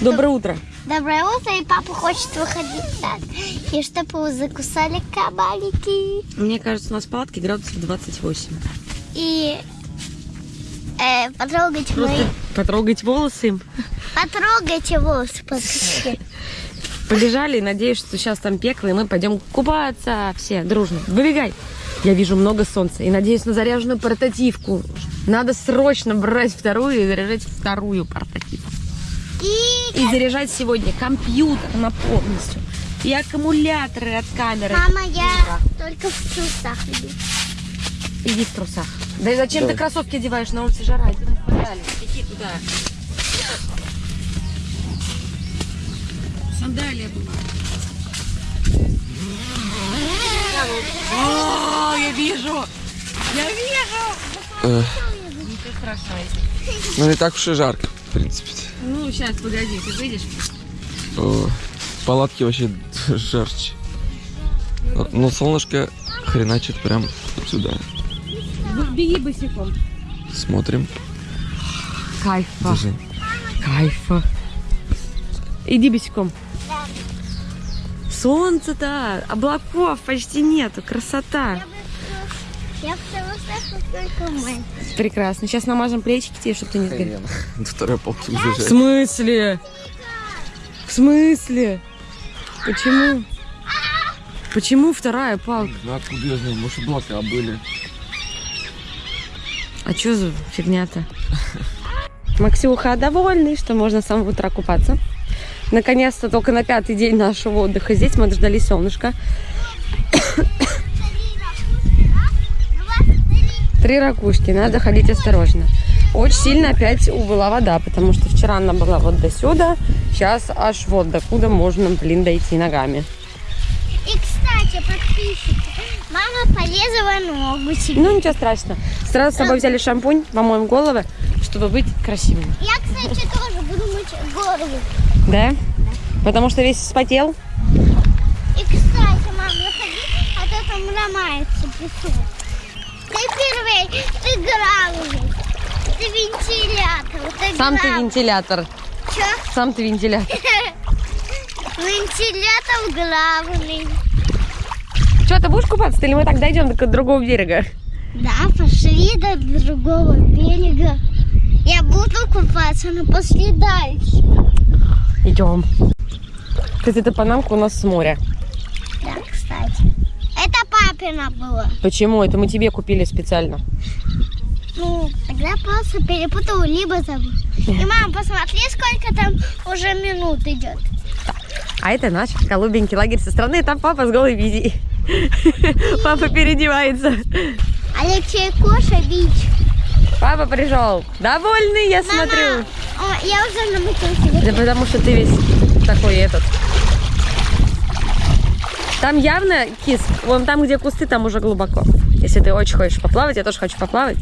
Доброе утро. Доброе утро, и папа хочет выходить так. И чтобы его закусали кабаники. Мне кажется, у нас в палатке градусов 28. И э, потрогать мои... Просто потрогать волосы им. Потрогайте волосы, послушайте. Побежали, надеюсь, что сейчас там пекло, и мы пойдем купаться все дружно. Выбегай. Я вижу много солнца и надеюсь на заряженную портативку. Надо срочно брать вторую и заряжать вторую портативку. И... Заряжать сегодня компьютер на полностью. И аккумуляторы от камеры. Мама, я только в трусах иду. Иди в трусах. Да и зачем ты кроссовки одеваешь на улице жара? Иди туда. Сандалия была. О, я вижу! Я вижу! Э, Ничего страшного. Ну, не так уж и жарко, принципе. Ну, сейчас, погоди, ты выйдешь? О, в палатке вообще жарче. Но, но солнышко хреначит прям отсюда. Беги босиком. Смотрим. Кайфа. Держи. Кайфа. Иди босиком. Солнце-то, облаков почти нету, красота. Я только. Прекрасно. Сейчас намажем плечики тебе, чтобы ты не сгорел. До второй полки уже В смысле? В смысле? Почему? Почему вторая палка? Ну откуда я знаю, может облака были. А что за фигня-то? Максюха довольный, что можно с самого утра купаться. Наконец-то только на пятый день нашего отдыха здесь мы дождались солнышка. Три ракушки, надо ходить осторожно. Очень сильно опять убыла вода, потому что вчера она была вот до сюда, сейчас аж вот до куда можно, блин, дойти ногами. И, кстати, подписчики, мама порезала ногу себе. Ну, ничего страшного. Сразу с собой взяли шампунь, помоем головы, чтобы быть красивыми. Я, кстати, тоже буду мыть голову. Да? Потому что весь вспотел. И, кстати, мам, выходи, а то там ломается песок. Ты первый, ты главный. Ты вентилятор. Ты Сам ты вентилятор. Чё? Сам ты вентилятор. Вентилятор главный. Что, ты будешь купаться или мы так дойдем до другого берега? Да, пошли до другого берега. Я буду купаться, но после дальше. Идем. Кстати, эта панамка у нас с моря. Да, кстати. Папина было. Почему? Это мы тебе купили специально. Ну, тогда просто перепутал, либо забыл. И, мам, посмотри, сколько там уже минут идет. А это наш голубенький лагерь со стороны. Там папа с голой визией. Папа переодевается. Алексей Коша, бич. Папа пришел. Довольный, я смотрю. О, я уже намутился. Да потому что ты весь такой этот. Там явно кис. Вон там, где кусты, там уже глубоко. Если ты очень хочешь поплавать, я тоже хочу поплавать.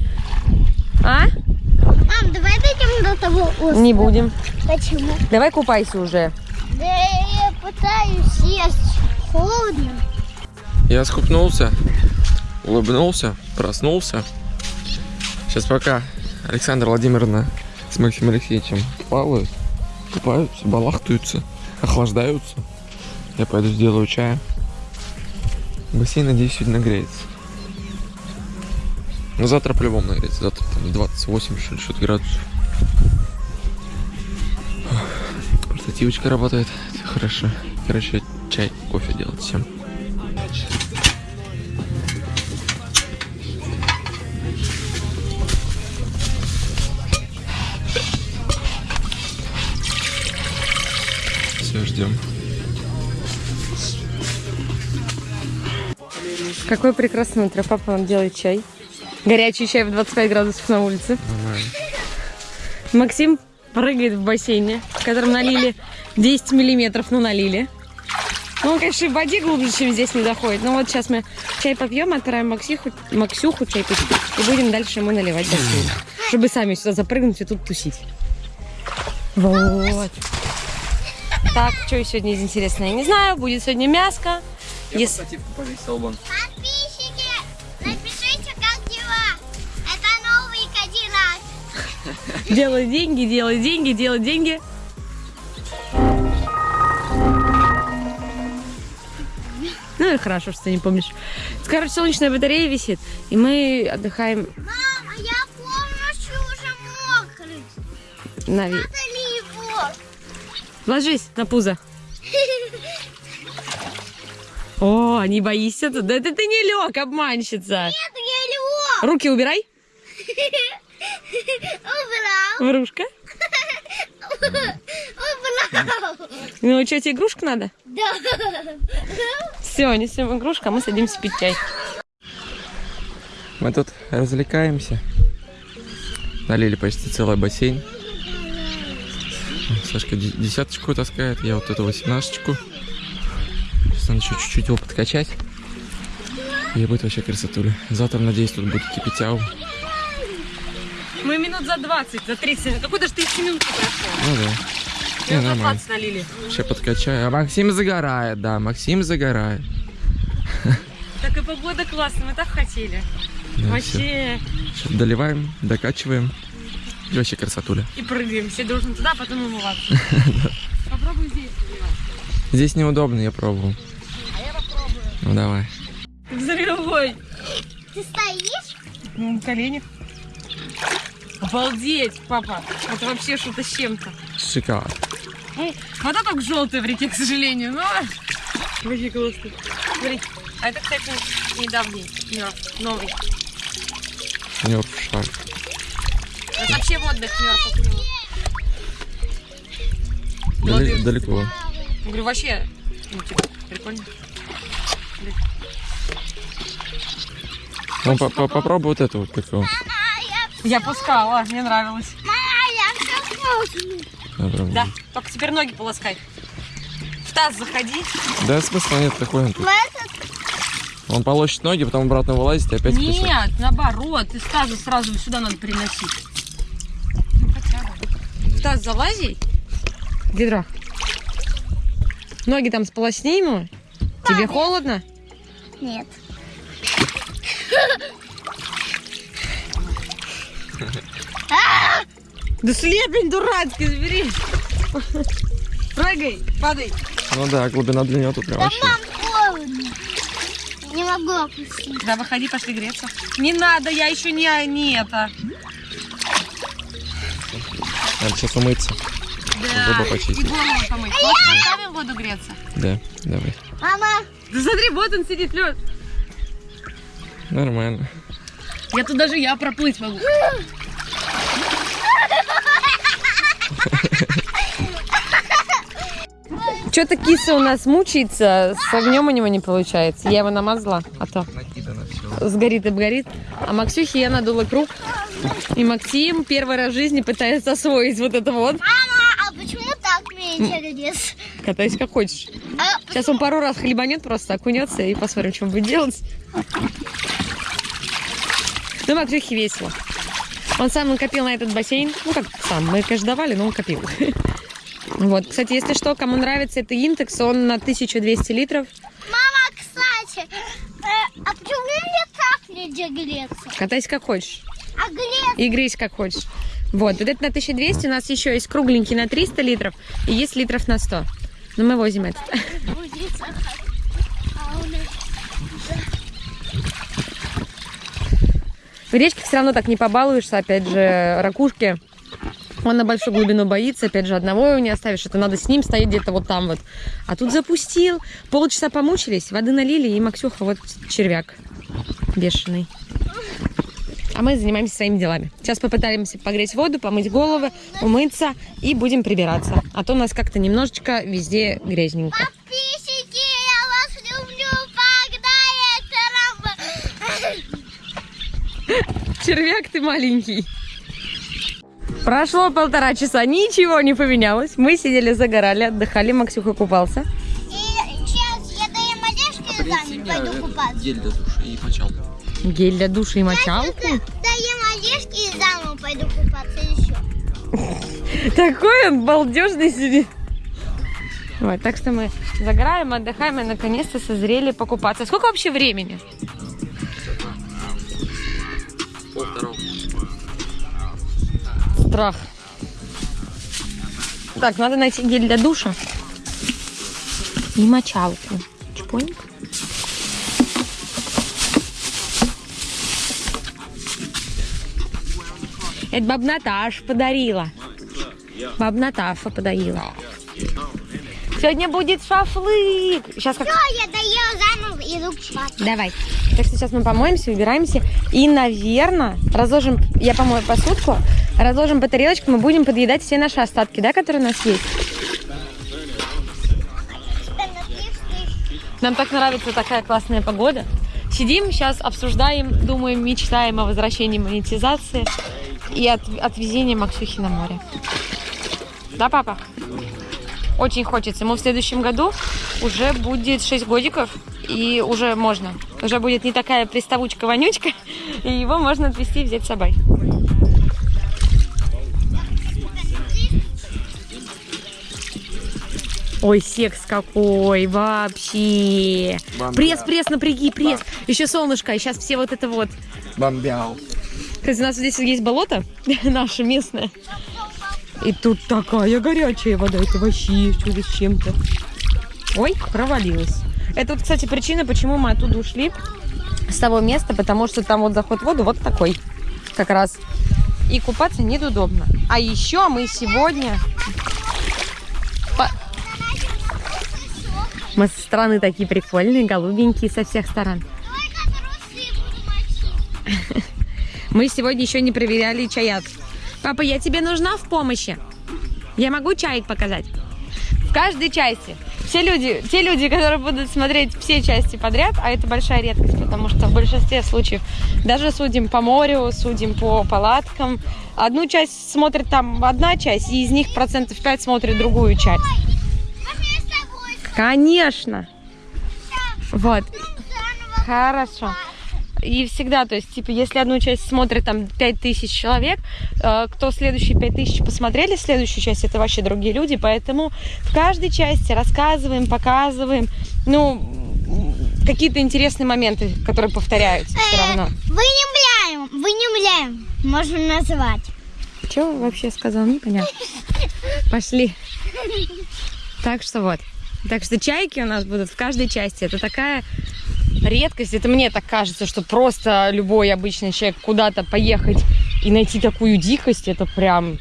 А? Мам, давай дойдем до того острова. Не будем. Почему? Давай купайся уже. Да я пытаюсь сесть. Холодно. Я скупнулся, улыбнулся, проснулся. Сейчас пока Александра Владимировна с Максимом Алексеевичем плавают, купаются, балахтаются, охлаждаются. Я пойду сделаю чая. Бассейн, надеюсь, сегодня нагреется. Но завтра по-любому нагреется. Завтра там 28 что ли, что-то градусов. Портативочка работает. Это хорошо. Короче, чай, кофе делать всем. Все, ждем. Какое прекрасное утро. Папа нам делает чай. Горячий чай в 25 градусов на улице. Нормально. Максим прыгает в бассейне, в котором налили 10 миллиметров, но налили. Ну, он, конечно, в воде глубже, чем здесь не заходит. Но вот сейчас мы чай попьем, отправим Максиху, Максюху чай пить. И будем дальше ему наливать бассейн. Чтобы сами сюда запрыгнуть и тут тусить. Вот. Так, что сегодня из интересного, я не знаю. Будет сегодня мяско. Ес- повесил вон. Подписчики, напишите, как дела. Это новый Кадиллак. Делай деньги, делай деньги, делай деньги. Ну и хорошо, что ты не помнишь. Короче, солнечная батарея висит, и мы отдыхаем Мама, я полностью уже мокрый. на ви- Надо ли его? Ложись на пузо. О, не боишься тут? Да это ты не лег, обманщица. Нет, я лег. Руки убирай, Убрал. врушка. Убрал. Ну, что, тебе игрушку надо? Да. Все, несем игрушку, а мы садимся пить чай. Мы тут развлекаемся. Налили почти целый бассейн. Сашка де- десяточку таскает, я вот эту восемнадцаточку. Сейчас надо еще чуть-чуть его подкачать. И будет вообще красотуля. Завтра, надеюсь, тут будет кипятяу. Мы минут за 20, за 30. Какой-то же 30 минут прошло. Ну да. Не, нормально. 20 налили. Сейчас подкачаю. А Максим загорает, да, Максим загорает. Так и погода классная, мы так хотели. Да, Вообще. Сейчас доливаем, докачиваем. И вообще красотуля. И прыгаем. Все должны туда, потом умываться. Попробуй здесь. Здесь неудобно, я пробовал. А. Ну давай. Взрывой. Ты стоишь? На коленях. Обалдеть, папа. Это вообще что-то с чем-то. Шикарно. Ну, вода только желтая в реке, к сожалению, но вообще классно. Смотри, а это, кстати, недавний мёртв, новый. Нёрф шар. Это вообще водных мёртвых не было. Дали- Молодец. далеко. Говорю, вообще, ну, типа, прикольно. Ну, по- по- попробуй вот эту вот какого. Я... Я пускала, мне нравилось. Мама, я все. Да, только теперь ноги полоскай. В таз заходи. Да, смысла нет, какой он тут. Он полощет ноги, потом обратно вылазит и опять. Нет, наоборот, из таза сразу сюда надо переносить. Ну, хотя бы. В таз залази. Гидро. Ноги там сполосни ему. Тебе холодно? Нет. Да слепень дурацкий, забери. Прыгай, падай. Ну да, глубина для него тут прям Да, вообще. мам, холодно. Не могу опустить. Да, выходи, пошли греться. Не надо, я еще не, не это. Надо сейчас умыться. Да, Зубы почистить. и голову помыть. Может, поставим воду греться? Да, давай. Мама, Да смотри, вот он сидит, лед. Нормально. Я тут даже я проплыть могу. Что-то киса у нас мучается, с огнем у него не получается. Я его намазала, а то сгорит и обгорит. А Максюхе я надула круг. И Максим первый раз в жизни пытается освоить вот это вот. мама, так лес? Катайся как хочешь. А, Сейчас он пару раз хлебанет, просто окунется и посмотрим, что он будет делать. Ну, Максюхе весело. Он сам накопил на этот бассейн. Ну, как сам, мы, конечно, давали, но он копил. Вот, кстати, если что, кому нравится это Интекс, он на 1200 литров. мама, кстати, э, а почему мне так нельзя греться? Катайся как хочешь. А греться? И грейся как хочешь. Вот, вот это на 1200, у нас еще есть кругленький на 300 литров и есть литров на 100. Но мы возим этот. В речке все равно так не побалуешься, опять же, ракушки. Он на большую глубину боится, опять же, одного его не оставишь, это надо с ним стоять где-то вот там вот. А тут запустил, полчаса помучились, воды налили, и Максюха вот червяк бешеный. А мы занимаемся своими делами. Сейчас попытаемся погреть воду, помыть головы, умыться и будем прибираться. А то у нас как-то немножечко везде грязненько. Подписчики, я вас люблю, погнали, Тарам. Червяк ты маленький. Прошло полтора часа, ничего не поменялось. Мы сидели, загорали, отдыхали, Максюха купался. И сейчас я доем одежду и пойду купаться. Гель для душа и мочалку. Гель для душа и мочалку. Доем одежду и замуж пойду купаться еще. Такой он балдежный сидит. Вот, так что мы загораем, отдыхаем и наконец-то созрели покупаться. Сколько вообще времени? Страх. Так, надо найти гель для душа. И мочалку. Чпоньк. Это баб Наташа подарила. Баб Наташа подарила. Сегодня будет шашлык. Сейчас как... Все, я доела заново, иду спать. Давай. Так что сейчас мы помоемся, убираемся. И, наверное, разложим... Я помою посудку. Разложим по тарелочкам и будем подъедать все наши остатки, да, которые у нас есть. Нам так нравится такая классная погода. Сидим, сейчас обсуждаем, думаем, мечтаем о возвращении монетизации и от, отвезении Максюхи на море. Да, папа? Очень хочется. Ему в следующем году уже будет 6 годиков, и уже можно. Уже будет не такая приставучка-вонючка, и его можно отвезти и взять с собой. Ой, секс какой вообще. Бомбя. Пресс, пресс, напряги, пресс. Еще солнышко, и сейчас все вот это вот. Бомбял. Кстати, у нас здесь есть болото, наше местное. И тут такая горячая вода, это вообще чудо с чем-то. Ой, провалилась. Это вот, кстати, причина, почему мы оттуда ушли с того места, потому что там вот заход в воду вот такой, как раз. И купаться неудобно. А еще мы сегодня... по- Мы со стороны такие прикольные, голубенькие со всех сторон. Мы сегодня еще не проверяли чаят. Папа, я тебе нужна в помощи? Я могу чаек показать? В каждой части. Все люди, те люди, которые будут смотреть все части подряд, а это большая редкость, потому что в большинстве случаев даже судим по морю, судим по палаткам. Одну часть смотрит там одна часть, и из них процентов 5 смотрит другую часть. Конечно. Вот. Хорошо. И всегда, то есть, типа, если одну часть смотрит там 5000 человек, э, кто следующие 5000 посмотрели, следующую часть это вообще другие люди, поэтому в каждой части рассказываем, показываем, ну, какие-то интересные моменты, которые повторяются все равно. Вынемляем, вынемляем, можно назвать. Что вообще сказал, непонятно. Пошли. Так что вот. Так что чайки у нас будут в каждой части. Это такая редкость. Это мне так кажется, что просто любой обычный человек куда-то поехать и найти такую дикость, это прям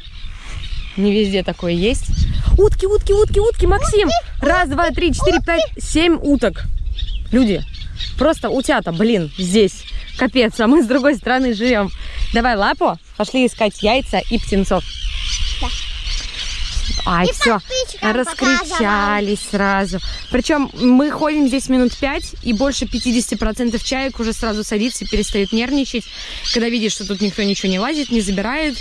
не везде такое есть. Утки, утки, утки, утки, Максим! Раз, два, три, четыре, пять, семь уток. Люди, просто утята, блин, здесь. Капец, а мы с другой стороны живем. Давай лапу, пошли искать яйца и птенцов. Да. Ай, И все, раскричались сразу. Причем мы ходим здесь минут пять, и больше 50% чаек уже сразу садится и перестают нервничать, когда видишь, что тут никто ничего не лазит, не забирает.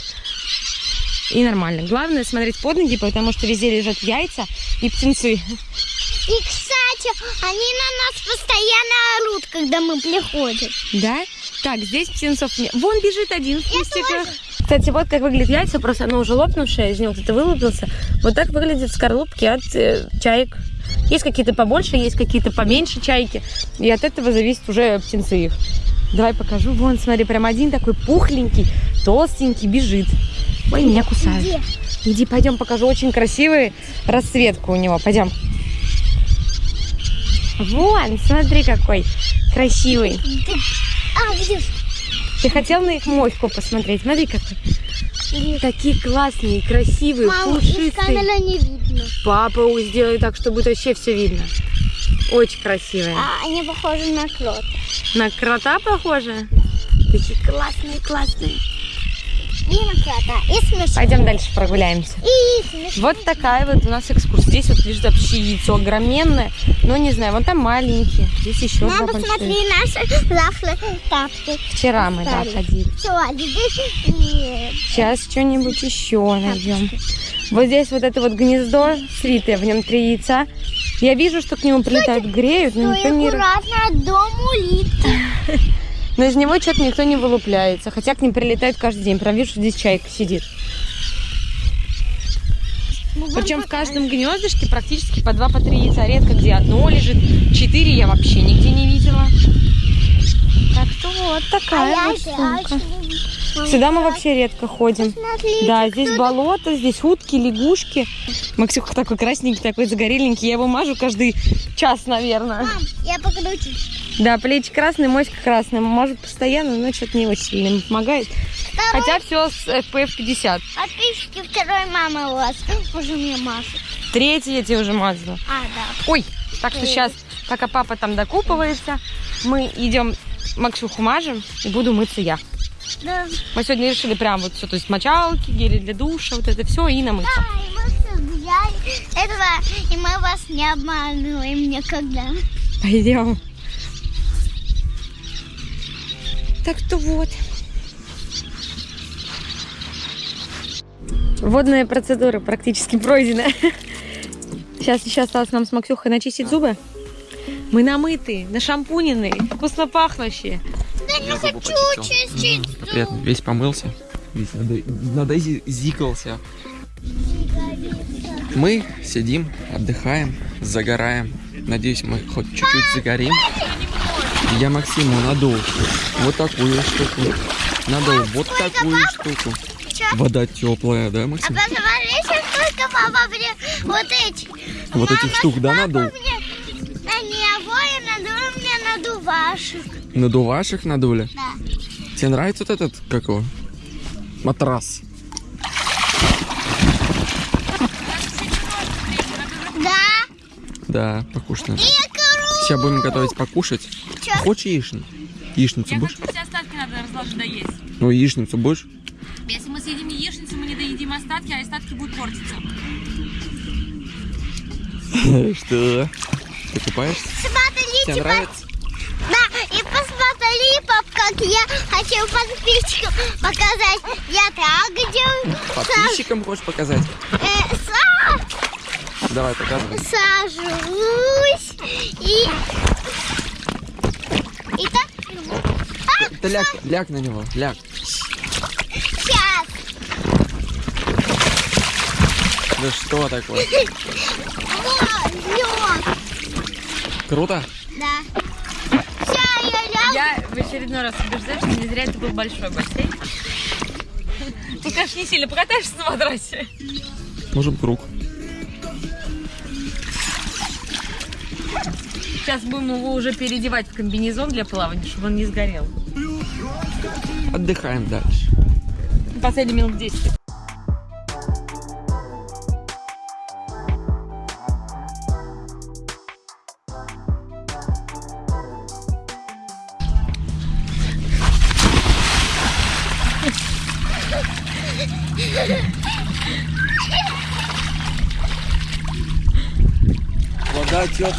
И нормально. Главное смотреть под ноги, потому что везде лежат яйца и птенцы. И, кстати, они на нас постоянно орут, когда мы приходим. Да? Так, здесь птенцов нет. Вон бежит один в кустиках. Кстати, вот как выглядят яйца, просто оно уже лопнувшее, из него кто-то вылупился. Вот так выглядят скорлупки от э, чаек. Есть какие-то побольше, есть какие-то поменьше чайки. И от этого зависит уже птенцы их. Давай покажу. Вон, смотри, прям один такой пухленький, толстенький, бежит. Ой, меня кусают. Где? Иди, пойдем, покажу. Очень красивую расцветку у него. Пойдем. Вон, смотри, какой красивый. А, где? Ты хотел на их моську посмотреть? Смотри, какой. Такие классные, красивые, Мама, из пушистые. камеры не видно. Папа сделай так, чтобы будет вообще все видно. Очень красивые. А, они похожи на крот. На крота похоже? Такие классные, классные. Пойдем дальше прогуляемся. Вот такая вот у нас экскурсия. Здесь вот лежит вообще яйцо огроменное. Но не знаю, вон там маленькие. Здесь еще Мама, большие. наши завтра тапки. Вчера мы, да, ходили. А. Сейчас что-нибудь еще найдем. Вот здесь вот это вот гнездо слитое, в нем три яйца. Я вижу, что к нему прилетают, греют, но никто не... аккуратно дом улит. Но из него что-то никто не вылупляется. Хотя к ним прилетают каждый день. Прям вижу, что здесь чайка сидит. Причем в каждом гнездышке практически по два, по три яйца. Редко где одно лежит. Четыре я вообще нигде не видела. Так что вот А такая я вот сумка. очень Сюда мы вообще редко ходим. Да, здесь болото, здесь утки, лягушки. Максюха такой красненький, такой загореленький. Я его мажу каждый час, наверное. Мам, я покручу. Да, плечи красные, моська красная. Может, постоянно, но что-то не очень сильно помогает. Второй Хотя все с FPF 50. подписчики второй мамы у вас уже мне машут. Третий я тебе уже мазала. А, да. Ой, так что сейчас, пока папа там докупывается, мы идем Максюху мажем и буду мыться я. Да. Мы сегодня решили прям вот все, то есть мочалки, гели для душа, вот это все и намыться. Да, и мы все взяли этого, и мы вас не обманываем никогда. Пойдем. Так что вот. Водные процедуры практически пройдены. Сейчас еще осталось нам с Максюхой начистить зубы. Мы намытые, нашампуненные, вкусно пахнущие. Не Я зубы хочу Мгм, Приятно, весь помылся. Весь надо- надозикался. Мы сидим, отдыхаем, загораем. Надеюсь, мы хоть чуть-чуть загорим. Я Максиму надул вот такую штуку. Надул вот такую штуку. Вода теплая, да, А Максим? посмотрите, сколько папа мне вот эти. Вот этих штук, да, надул? Мне на него и надул мне надувашек. Надувашек надули? Да. Тебе нравится вот этот, как его? Матрас. Да. Да, покушать надо. Сейчас будем готовить покушать. Чё? Хочешь яичницу? Яичницу будешь? Все остатки надо разложить доесть. Ну, яичницу будешь? Если мы съедим яичницу, мы не доедим остатки, а остатки будут портиться. Что? Ты купаешься? Смотрите, Тебе нравится? Да, и посмотри, пап, как я хочу подписчикам показать. Я так делаю. Подписчикам хочешь показать? Э, са- Давай, показывай. сажусь и... И так... А, Ты ляг, ляг на него, ляг. сейчас. Да что такое? Круто? Да. Сейчас я лягу. Я в очередной раз убеждаю, что не зря это был большой бассейн. Тут, конечно, не сильно покатаешься на матрасе. Можем круг. Сейчас будем его уже переодевать в комбинезон для плавания, чтобы он не сгорел. Отдыхаем дальше. Последний минут 10.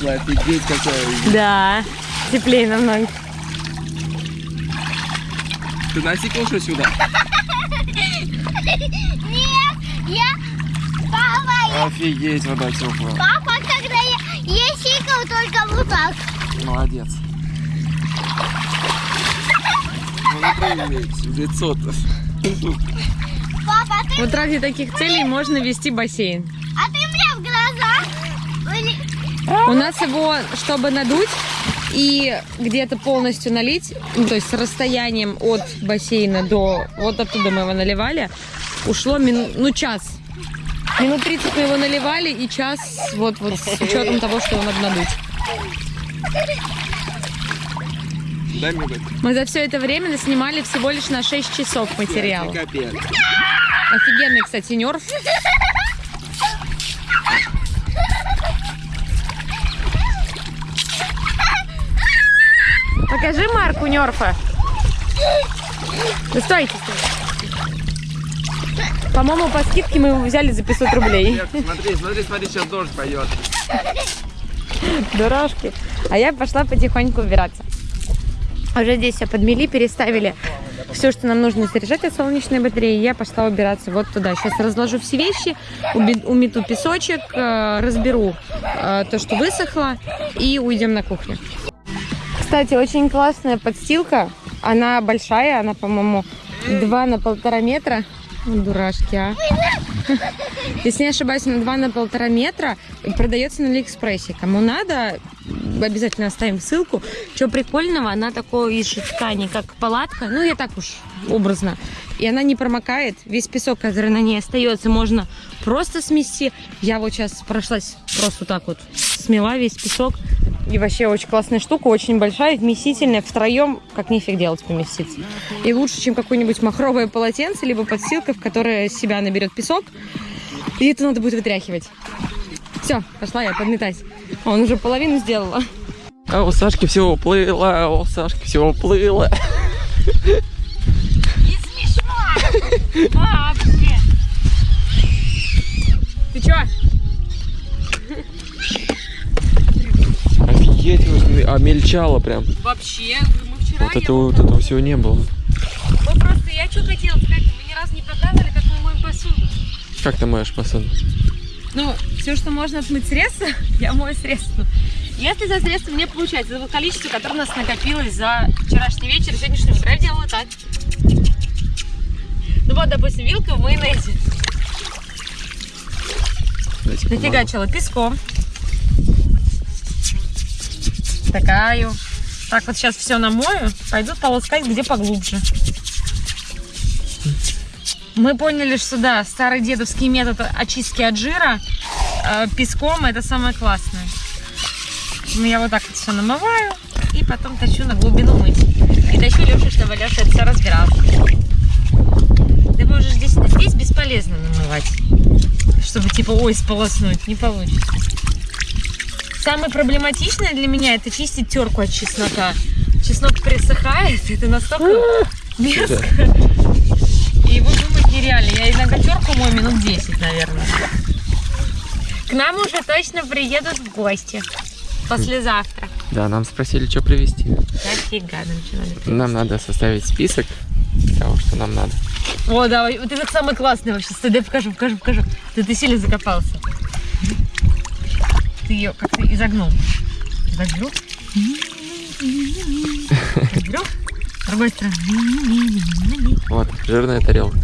Вода теплая, офигеть какая. Да, теплее намного. Ты насикал что сюда? Нет, я... Папа, Офигеть, вода теплая. папа, когда я... Я сикал только вот так. Молодец. Ну, в лицо-то. Папа, ты... Вот ради таких целей можно вести бассейн. А ты мне в глаза... Или- У нас его, чтобы надуть и где-то полностью налить, ну, то есть с расстоянием от бассейна до вот оттуда мы его наливали, ушло мину- ну час. Минут 30 мы его наливали и час вот, вот с учетом того, что его надо надуть. Дай мне. Мы за все это время снимали всего лишь на 6 часов материала. Капец. Офигенный, кстати, нерв. Покажи марку нерфа. Да стойте, стойте. По-моему, по скидке мы его взяли за 500 рублей. Смотри, смотри, смотри, сейчас дождь пойдет. Дурашки. А я пошла потихоньку убираться. Уже здесь все подмели, переставили все, что нам нужно заряжать от солнечной батареи. Я пошла убираться вот туда. Сейчас разложу все вещи, умету песочек, э, разберу э, то, что высохло, и уйдем на кухню. Кстати, очень классная подстилка. Она большая, она, по-моему, 2 на полтора метра. Дурашки, а. Если не ошибаюсь, на 2 на полтора метра продается на Алиэкспрессе. Кому надо, обязательно оставим ссылку. Что прикольного, она такой из ткани, как палатка. Ну, я так уж образно. И она не промокает. Весь песок, который на ней остается, можно просто смести. Я вот сейчас прошлась просто так вот, смела весь песок. И вообще очень классная штука, очень большая, вместительная. Втроем, как нифиг делать, поместиться. И лучше, чем какое-нибудь махровое полотенце, либо подстилка, в которое себя наберет песок. И это надо будет вытряхивать. Все, пошла я подметать. Он уже половину сделала. А у Сашки все уплыло, а у Сашки все уплыло. Вообще! Ты чё? Офигеть, а мельчало прям. Вообще, мы вчера Вот этого, вот этого всего не было. Мы просто, я что хотела сказать, мы ни разу не показывали, как мы моем посуду. Как ты моешь посуду? Ну, все, что можно отмыть средства, я мою средства. Если за средства мне получается, вот количество, которое у нас накопилось за вчерашний вечер и сегодняшнее утро, я делала так. Ну вот, допустим, вилка в майонезе. Нафигачила песком. Такаю. Так вот сейчас все намою. Пойду полоскать где поглубже. Мы поняли, что да, старый дедовский метод очистки от жира э, песком это самое классное. Ну, я вот так вот все намываю и потом тащу на глубину мыть. И тащу Лешу, чтобы Леша это все разбирал. Вы уже здесь, здесь бесполезно намывать чтобы типа ой сполоснуть, не получится. Самое проблематичное для меня это чистить терку от чеснока. Чеснок присыхает, это настолько мерзко. И его думать нереально. Я иногда терку мою минут 10, наверное. К нам уже точно приедут в гости. Послезавтра. Да, нам спросили, что привезти. Нафига нам что надо привезти? Нам надо составить список того, что нам надо. О, давай, вот это самый классный вообще. Стой, дай покажу, покажу, покажу. Ты, ты сильно закопался. Ты ее как-то изогнул. Изогнул? Изогнул? С другой стороны. Вот, жирная тарелка.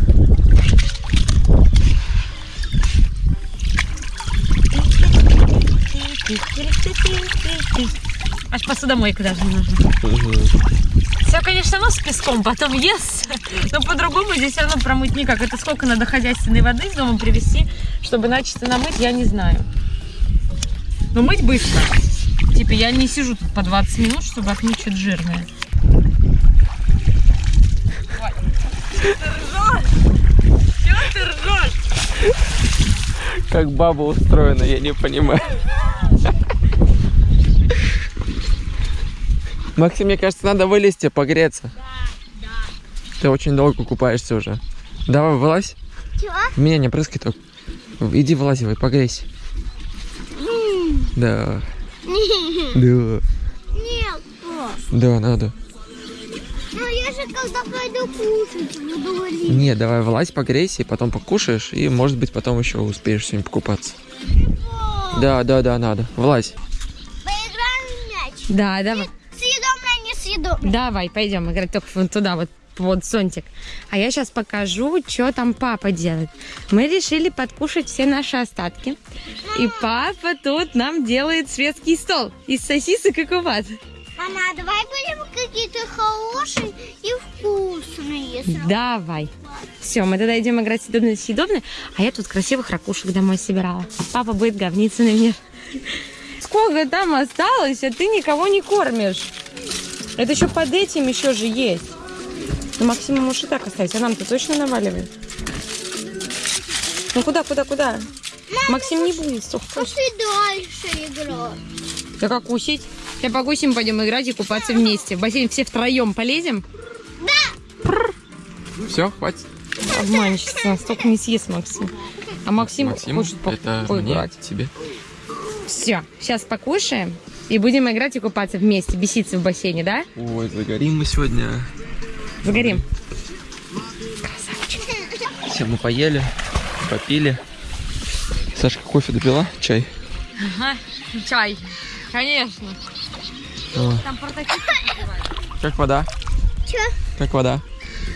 Аж посудомойка даже не нужна. Все, конечно, ну с песком потом ест, но по-другому здесь все равно промыть никак. Это сколько надо хозяйственной воды из дома привезти, чтобы начисто намыть, я не знаю. Но мыть быстро. Типа я не сижу тут по 20 минут, чтобы отмыть что-то жирное. Как баба устроена, я не понимаю. Максим, мне кажется, надо вылезти, погреться. Ты очень долго купаешься уже. Давай, вылазь. Чего? Меня не прыскай только. Иди вылазивай, погрейся. Да. Да. Нет. Да, надо. Ну я же когда пойду кушать буду говорить. Не, давай вылазь, погрейся, и потом покушаешь, и, может быть, потом еще успеешь сегодня покупаться. Да, да, да, надо. Влазь. Поиграем в мяч. Да, давай. Съедобное. Давай, пойдем играть только вон туда, вот вот зонтик. А я сейчас покажу, что там папа делает. Мы решили подкушать все наши остатки. И папа тут нам делает светский стол из сосисок и кубат. Мама, а давай будем какие-то хорошие и вкусные. Давай. Все, мы тогда идем играть съедобное съедобное, а я тут красивых ракушек домой собирала. Папа будет говниться на меня. Сколько там осталось, а ты никого не кормишь? Это еще под этим еще же есть. Ну, Максима можешь и так оставить, а нам-то точно наваливает. Ну куда, куда, куда? Максим не будет, вкусно. Пошли дальше играть. Да как кусить? Сейчас покусим, пойдем играть и купаться вместе. В бассейн все втроем полезем? Все, хватит. Обманщица, столько не съест Максим. А Максим, Максим, хочет по- это мне, поиграть. тебе. Все, сейчас покушаем и будем играть и купаться вместе, беситься в бассейне, да? Ой, загорим мы сегодня. Загорим. Все, мы поели, попили. Сашка кофе допила? Чай? Ага, чай. Конечно. О, Там прототип. Как вода? Че? Как вода?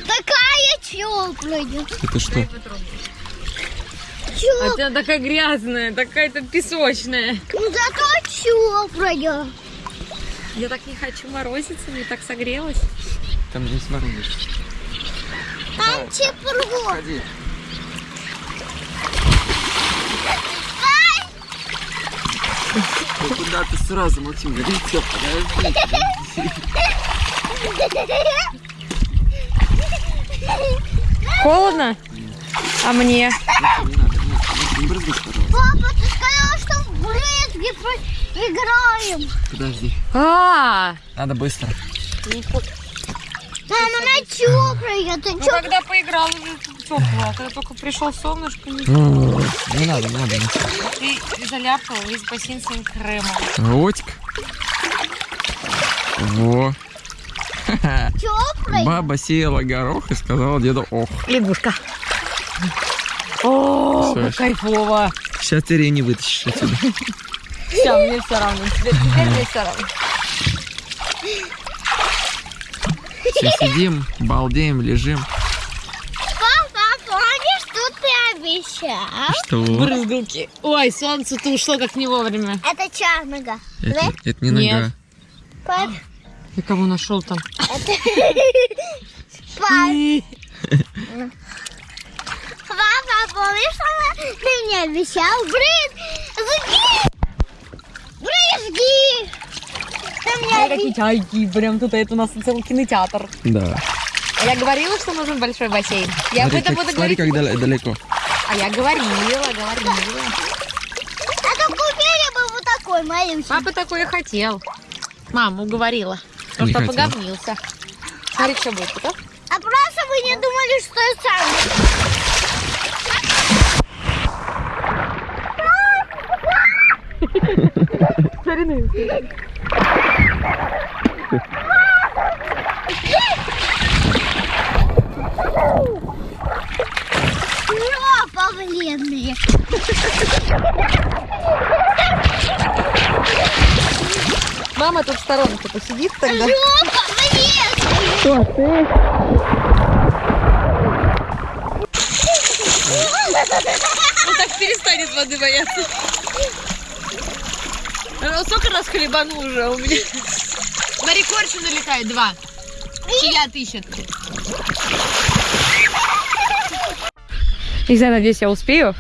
Такая теплая. Это что? А ты такая грязная, такая-то песочная. Ну зато теплая. Я так не хочу морозиться, мне так согрелась. Там не сморозишь. Там тепло. Ходи. Ну куда ты сразу, Максим? Горите, подожди. Холодно? А мне? Не надо, не надо. Не брызгай, пожалуйста. Папа, ты сказала, что в брызги играем. Подожди. А, Надо быстро. Мама, она теплая. Ты ну чё? когда поиграл уже тепло, а когда только пришел солнышко, не Не надо, не надо. Ты заляпал весь бассейн своим кремом. Ротик. Во. Теплый? Баба сеяла горох и сказала деду ох. Лягушка. О, как кайфово. Сейчас ты не вытащишь отсюда. Все, мне все равно. Теперь, теперь мне все равно. Все сидим, балдеем, лежим. Папа, помнишь, что ты обещал? Что? Брызгалки. Ой, солнце-то ушло как не вовремя. Это чарнага. Это, это не Нет. нога. Пап, Ты кого нашел там? пап. Папа, помнишь, что ты мне обещал? Брызги! Брызги! Ты мне обещал. Какие чайки, прям тут это у нас целый кинотеатр. Да. А я говорила, что нужен большой бассейн. Я об смотри, этом как, буду смотри, говорить. как дал- далеко. А я говорила, говорила. А то купили бы вот такой маленький. Папа такой и хотел. Мама уговорила. Потому что хотел. поговнился. Смотри, что будет, да? А просто вы не думали, что я сам. Жопа бледные. Мама тут в сторонке посидит тогда. Жопа бледные. Что ты? Ну так перестанет воды бояться. Сколько раз хлебанул уже у меня. На рекордше налетает два. Чья ищет. Не знаю, надеюсь, я успею.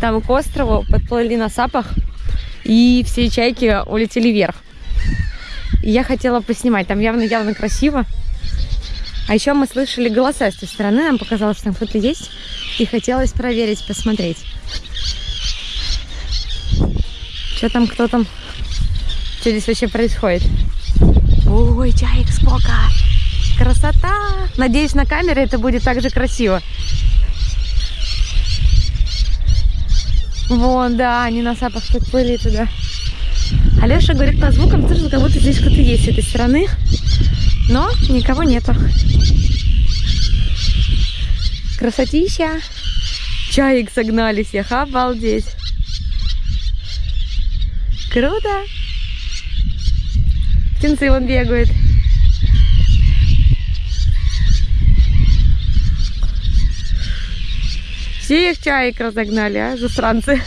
Там к острову подплыли на сапах, и все чайки улетели вверх. И я хотела поснимать, там явно-явно красиво. А еще мы слышали голоса с той стороны, нам показалось, что там кто-то есть, и хотелось проверить, посмотреть. Что там, кто там, что здесь вообще происходит? Ой, чаек сколько! Красота! Надеюсь, на камере это будет так же красиво. Вон, да, они на сапах подплыли туда. Алеша говорит по звукам, слышал, как будто здесь кто-то есть с этой стороны. Но никого нету. Красотища. Чаек согнали всех, обалдеть. Круто. Птенцы вон бегают. Всех чаек разогнали, а, засранцы.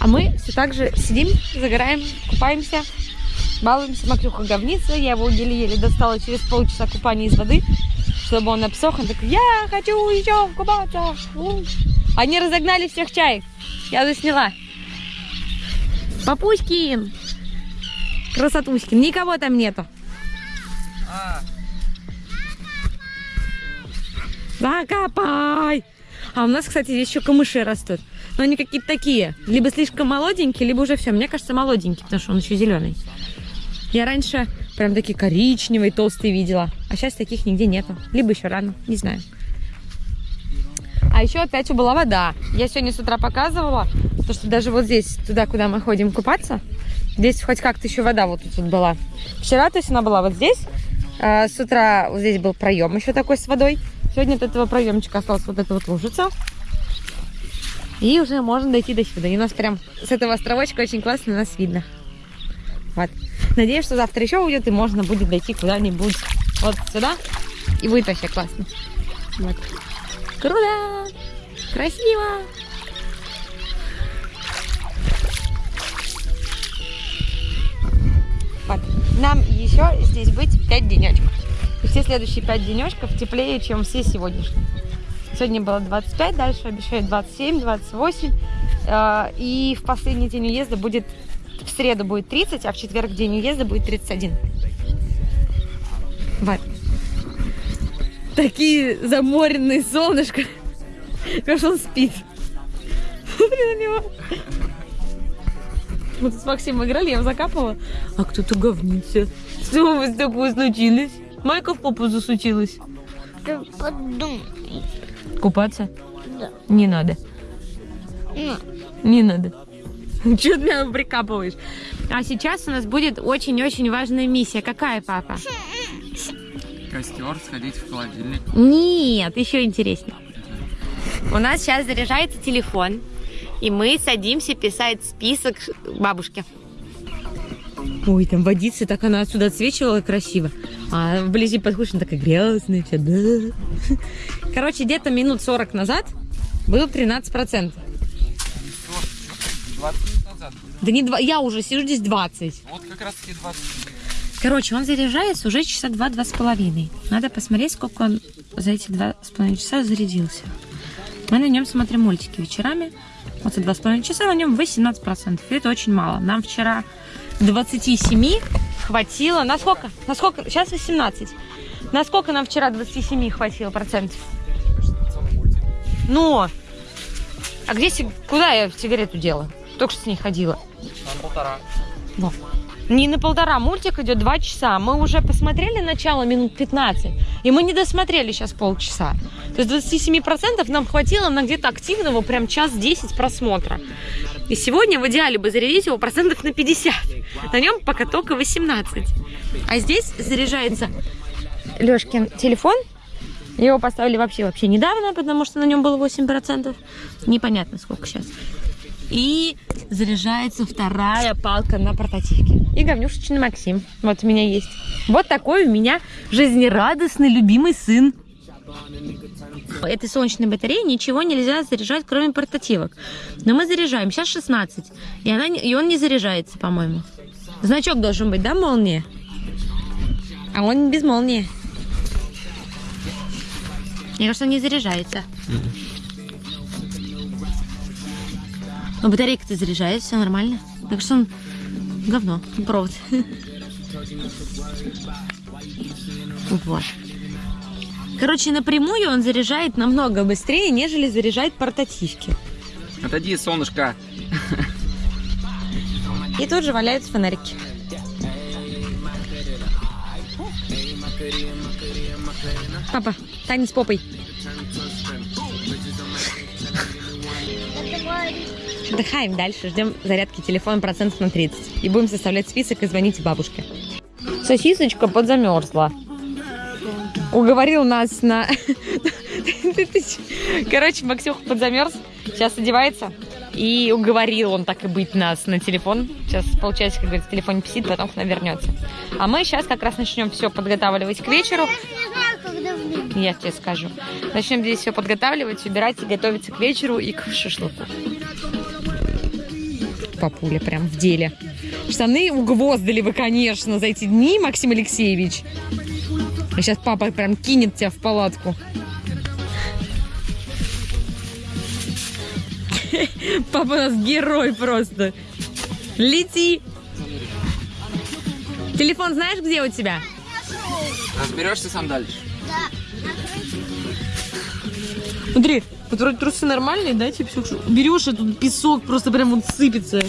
А мы все так же сидим, загораем, купаемся, балуемся. Макрюха говнится, я его еле-еле достала через полчаса купания из воды, чтобы он обсох. Он такой, я хочу еще купаться. Они разогнали всех чаек. Я засняла. Папуськин! Красотуськин. Никого там нету. Закопай! А у нас, кстати, здесь еще камыши растут. Но они какие-то такие. Либо слишком молоденькие, либо уже все. Мне кажется, молоденький, потому что он еще зеленый. Я раньше прям такие коричневые, толстые видела. А сейчас таких нигде нету. Либо еще рано, не знаю. А еще опять убыла вода. Я сегодня с утра показывала, то, что даже вот здесь, туда, куда мы ходим купаться, здесь хоть как-то еще вода вот тут была. Вчера, то есть она была вот здесь. а с утра вот здесь был проем еще такой с водой. Сегодня от этого проемчика осталась вот эта вот лужица. И уже можно дойти до сюда. И у нас прям с этого островочка очень классно нас видно. Вот. Надеюсь, что завтра еще уйдет, и можно будет дойти куда-нибудь вот сюда. И будет вообще классно. Вот. Круто! Красиво! Еще здесь быть 5 денечков. И все следующие 5 денечков теплее, чем все сегодняшние. Сегодня было 25, дальше обещают 27, 28. Э, И в последний день уезда будет, в среду будет 30, а в четверг день уезда будет 31. Вот. Такие заморенные солнышко. Как он спит. Смотри на него. Мы тут с Максимом играли, я его закапывала. А кто-то говнится. Что у вас такое случилось? Майка в попу засучилась. Ты подумай. Купаться? Да. Не надо. Ну, Не надо. Чего ты меня прикапываешь? А сейчас у нас будет очень-очень важная миссия. Какая, папа? Костер, сходить в холодильник. Нет, еще интереснее. У нас сейчас заряжается телефон, и мы садимся писать список бабушке. Ой, там водица, так она отсюда отсвечивала красиво. А вблизи подходишь, она такая грязная. вся, да. Короче, где-то минут 40 назад был 13%. 20 минут назад. Да не два, я уже сижу здесь 20. Вот как раз таки 20 Короче, он заряжается уже часа два-два с половиной. Надо посмотреть, сколько он за эти два с половиной часа зарядился. Мы на нем смотрим мультики вечерами. Вот за два с половиной часа на нем 18%. И это очень мало. Нам вчера 27 хватило. На сколько? На сколько? Сейчас 18. На сколько нам вчера 27 хватило процентов? Ну, а где, куда я сигарету делала? Только что с ней ходила. На полтора. Во. Не на полтора, мультик идет два часа. Мы уже посмотрели начало минут 15, и мы не досмотрели сейчас полчаса. То есть 27% нам хватило на где-то активного прям час 10 просмотра. И сегодня в идеале бы зарядить его процентов на 50. На нем пока только 18. А здесь заряжается Лешкин телефон. Его поставили вообще вообще недавно, потому что на нем было 8%. Непонятно сколько сейчас. И заряжается вторая палка на портативке. И говнюшечный Максим. Вот у меня есть. Вот такой у меня жизнерадостный, любимый сын. Этой солнечной батареи ничего нельзя заряжать, кроме портативок. Но мы заряжаем. Сейчас 16. И, она, и он не заряжается, по-моему. Значок должен быть, да, молния? А он без молнии. Мне кажется, он не заряжается. Но батарейка-то заряжается, все нормально. Так что он говно, провод. Вот. Короче, напрямую он заряжает намного быстрее, нежели заряжает портативки. Отойди, солнышко. И тут же валяются фонарики. Папа, танец попой. Отдыхаем дальше, ждем зарядки телефона процентов на 30. И будем составлять список и звонить бабушке. Сосисочка подзамерзла. Уговорил нас на... Короче, Максюха подзамерз. Сейчас одевается. И уговорил он так и быть нас на телефон. Сейчас получается, как говорится, телефон писит, потом к нам вернется. А мы сейчас как раз начнем все подготавливать к вечеру. Я тебе скажу. Начнем здесь все подготавливать, убирать и готовиться к вечеру и к шашлыку. Папуля прям в деле. Штаны угвоздали вы, конечно, за эти дни, Максим Алексеевич. А сейчас папа прям кинет тебя в палатку. Папа у нас герой просто. Лети. Телефон знаешь, где у тебя? Разберешься сам дальше. Смотри, вот вроде трусы нормальные, да, типа всё, берешь, и тут песок просто прям вот сыпется.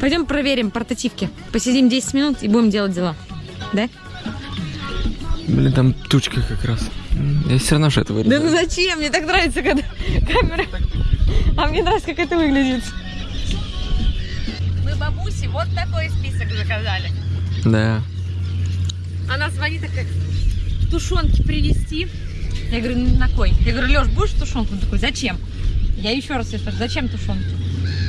Пойдем проверим портативки. Посидим 10 минут и будем делать дела. Да? Блин, там тучка как раз. Я все равно что это Да вырежу. ну зачем? Мне так нравится, когда камера... А мне нравится, как это выглядит. Мы бабусе вот такой список заказали. Да. Она звонит такая, тушенки привезти. Я говорю, «Ну, на кой? Я говорю, Леш, будешь тушенку? Он такой, зачем? Я еще раз спрашиваю, зачем тушенки?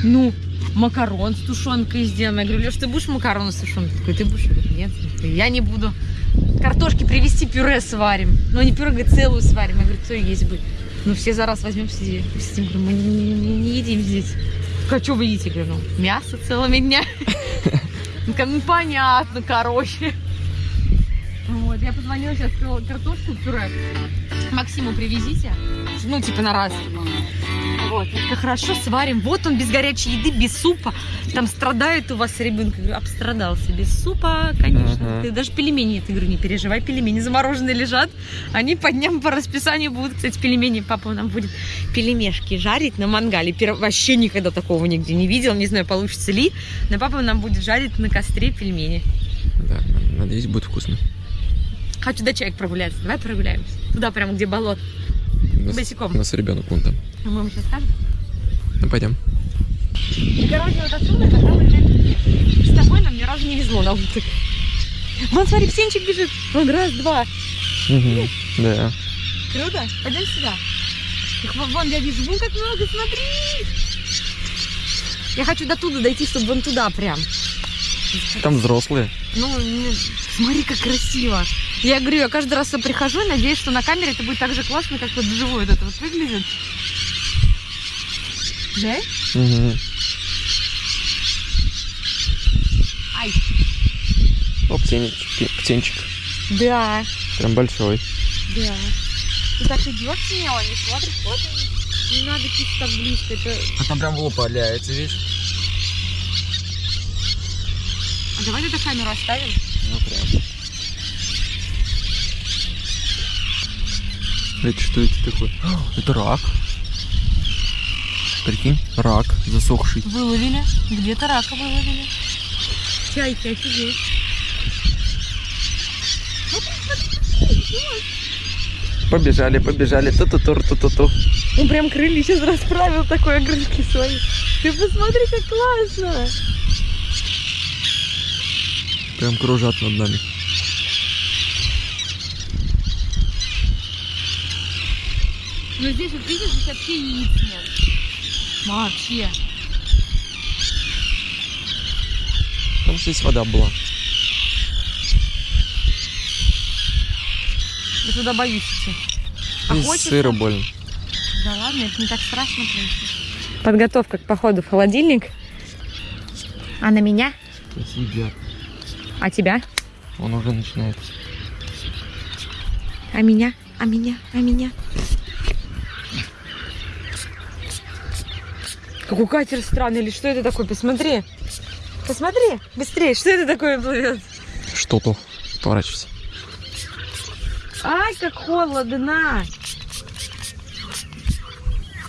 Ну, макарон с тушенкой сделаем. Я говорю, Леш, ты будешь макароны с тушенкой? Такой, ты будешь? Нет. Я не буду. Картошки привезти, пюре сварим. Ну, не пюре, говорит, целую сварим. Я говорю, кто есть бы? Ну, все за раз возьмем, сидим. сидим. Говорю, мы не, не- не едим здесь. А что вы едите? Говорю, ну, мясо целыми днями. Ну, ну, понятно, короче. Вот, я позвонила сейчас, картошку пюре. Максиму привезите. Ну, типа на раз. Вот, как хорошо сварим. Вот он без горячей еды, без супа. Там страдает у вас ребенок. Я говорю, обстрадался. Без супа, конечно. Ага. Ты даже пельмени, ты говорю, не переживай, пельмени замороженные лежат. Они по дням по расписанию будут, кстати, пельмени. Папа нам будет пельмешки жарить на мангале. Пер- Вообще никогда такого нигде не видел. Не знаю, получится ли. Но папа нам будет жарить на костре пельмени. Да, надеюсь, будет вкусно. Хочу до чаек прогуляться. Давай прогуляемся. Туда прямо, где болото. У нас, Босиком. у нас ребенок вон там. А мы ему сейчас скажем. Ну, пойдем. И, короче, вот отсюда иногда уезжать. С тобой нам ни разу не везло на уток. Вон, смотри, птенчик бежит. Вон, раз, два. Мгм. Да. Круто. Пойдем сюда. Их вон, я вижу. Вон как много, смотри. Я хочу до туда дойти, чтобы вон туда прям. Там взрослые. Ну, смотри, как красиво. Я говорю, я каждый раз прихожу и надеюсь, что на камере это будет так же классно, как вот вживую это вот выглядит. Да? Мгм. Ай. О, птенчик, птенчик. Да, Прям большой. да. Ты так идешь смело, не смотришь, вот он. Не надо пить так близко, это... А там прям в лоб валяется, видишь? А давай тогда камеру оставим. Ну, прям. Это что это такое? Это рак. Прикинь, рак засохший. Выловили. Где-то рака выловили. Чайки, офигеть. Побежали, побежали. Ту-ту-тур, ту-ту-ту. Он прям крылья сейчас расправил такой огрызки свои. Ты посмотри, как классно. Прям кружат над нами. Ну здесь вот видишь, здесь вообще яиц нет. Вообще. Там здесь вода была. Я туда боюсь идти. А Здесь хочется? сыро больно. Да ладно, это не так страшно, Подготовка к походу в холодильник. А на меня? Едят. А тебя? Он уже начинает. А меня? А меня? А меня? Какой катер странный, или что это такое? Посмотри. Посмотри, быстрее, что это такое плывет? Что-то. Поворачивайся. Ай, как холодно.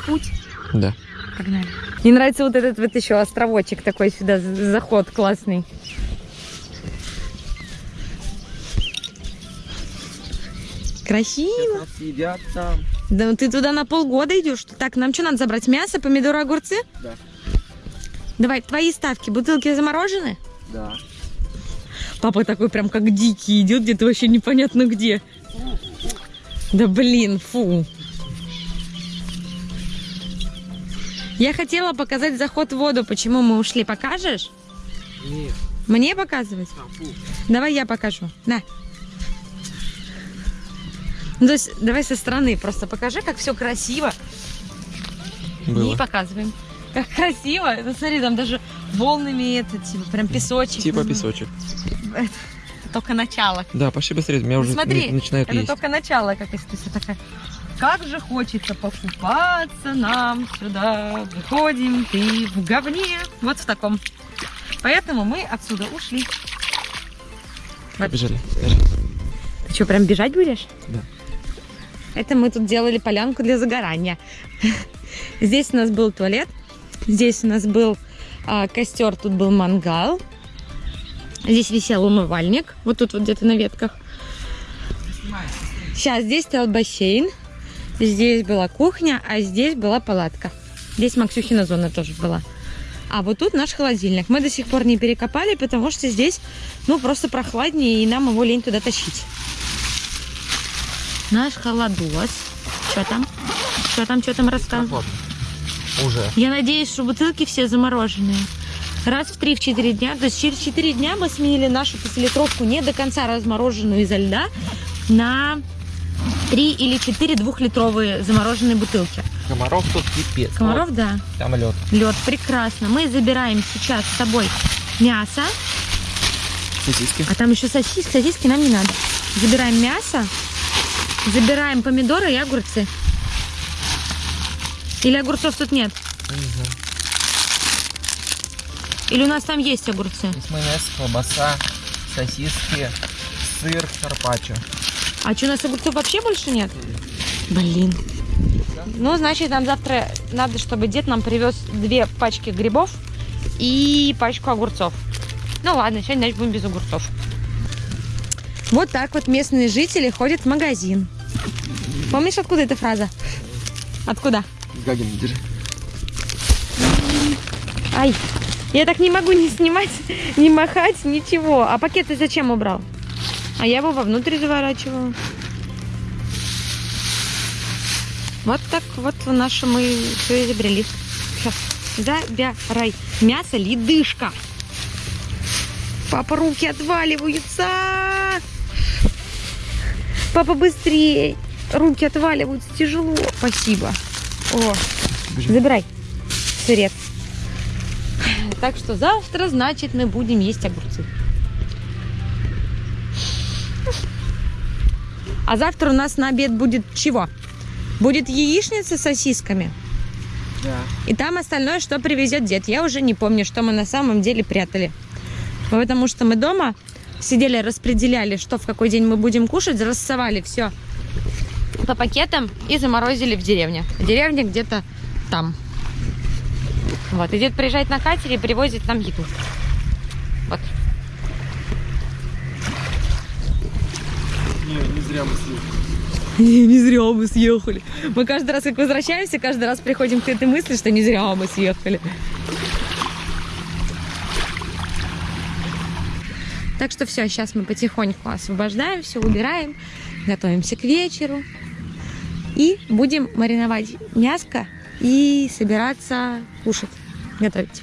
Путь. Да. Погнали. Мне нравится вот этот вот еще островочек такой сюда, заход классный. Красиво. Едят там. Да ну ты туда на полгода идешь. Так, нам что надо забрать? Мясо, помидоры, огурцы? Да. Давай, твои ставки. Бутылки заморожены? Да. Папа такой прям как дикий идет, где-то вообще непонятно где. Да блин, фу. Я хотела показать заход в воду, почему мы ушли. Покажешь? Нет. Мне показывать? Давай я покажу. На. Ну, то есть, давай со стороны просто покажи, как все красиво. И Было. показываем. Как красиво. Ну, смотри, там даже волнами это, типа, прям песочек. Типа Ну, песочек. это только начало. Да, пошли быстрее. Меня уже Смотри, н- начинают Это есть. только начало, как если ты такая. Как же хочется покупаться нам сюда. Выходим, ты в говне. Вот в таком. Поэтому мы отсюда ушли. Побежали. Ты что, прям бежать будешь? Да. Это мы тут делали полянку для загорания. Здесь у нас был туалет. Здесь у нас был а, костер, тут был мангал. Здесь висел умывальник. Вот тут вот где-то на ветках. Сейчас здесь стоял бассейн. Здесь была кухня, а здесь была палатка. Здесь Максюхина зона тоже была. А вот тут наш холодильник. Мы до сих пор не перекопали, потому что здесь, ну, просто прохладнее, и нам его лень туда тащить. Наш холодос. Что там? Что там, что там рассказывал? Уже. Я надеюсь, что бутылки все замороженные. Раз в 3-4 дня. То есть через 4 дня мы сменили нашу пятилитровку не до конца размороженную изо льда на 3 или 4 двухлитровые замороженные бутылки. Комаров тут пипец. Комаров, да. Вот, там лед. Лед, прекрасно. Мы забираем сейчас с собой мясо. Сосиски. А там еще сосиски, сосиски нам не надо. Забираем мясо, забираем помидоры и огурцы. Или огурцов тут нет? Я не знаю. Или у нас там есть огурцы? Есть майонез, колбаса, сосиски, сыр, карпаччо. А что, у нас огурцов вообще больше нет? Блин. Ну, значит, нам завтра надо, чтобы дед нам привез две пачки грибов и пачку огурцов. Ну ладно, сегодня значит, будем без огурцов. Вот так вот местные жители ходят в магазин. Помнишь, откуда эта фраза? Откуда? Гагин, держи. Ай, я так не могу не снимать, не махать, ничего. А пакет ты зачем убрал? А я его вовнутрь заворачивала. Вот так вот наше мы все изобрели. Сейчас, забирай. Мясо ледышка. Папа, руки отваливаются. Папа, быстрее. Руки отваливаются, тяжело. Спасибо. О, забирай сырец. Так что завтра, значит, мы будем есть огурцы. А завтра у нас на обед будет чего? Будет яичница с сосисками. Да. И там остальное, что привезет дед. Я уже не помню, что мы на самом деле прятали. Потому что мы дома сидели, распределяли, что в какой день мы будем кушать, рассовали все по пакетам и заморозили в деревне. Деревня где-то там. Вот. И дед приезжает на катере и привозит нам еду. Вот. Не, не зря мы съели. Не зря мы съехали. Мы каждый раз, как возвращаемся, каждый раз приходим к этой мысли, что не зря мы съехали. Так что все, сейчас мы потихоньку освобождаем, все убираем, готовимся к вечеру. И будем мариновать мяско и собираться кушать, готовить.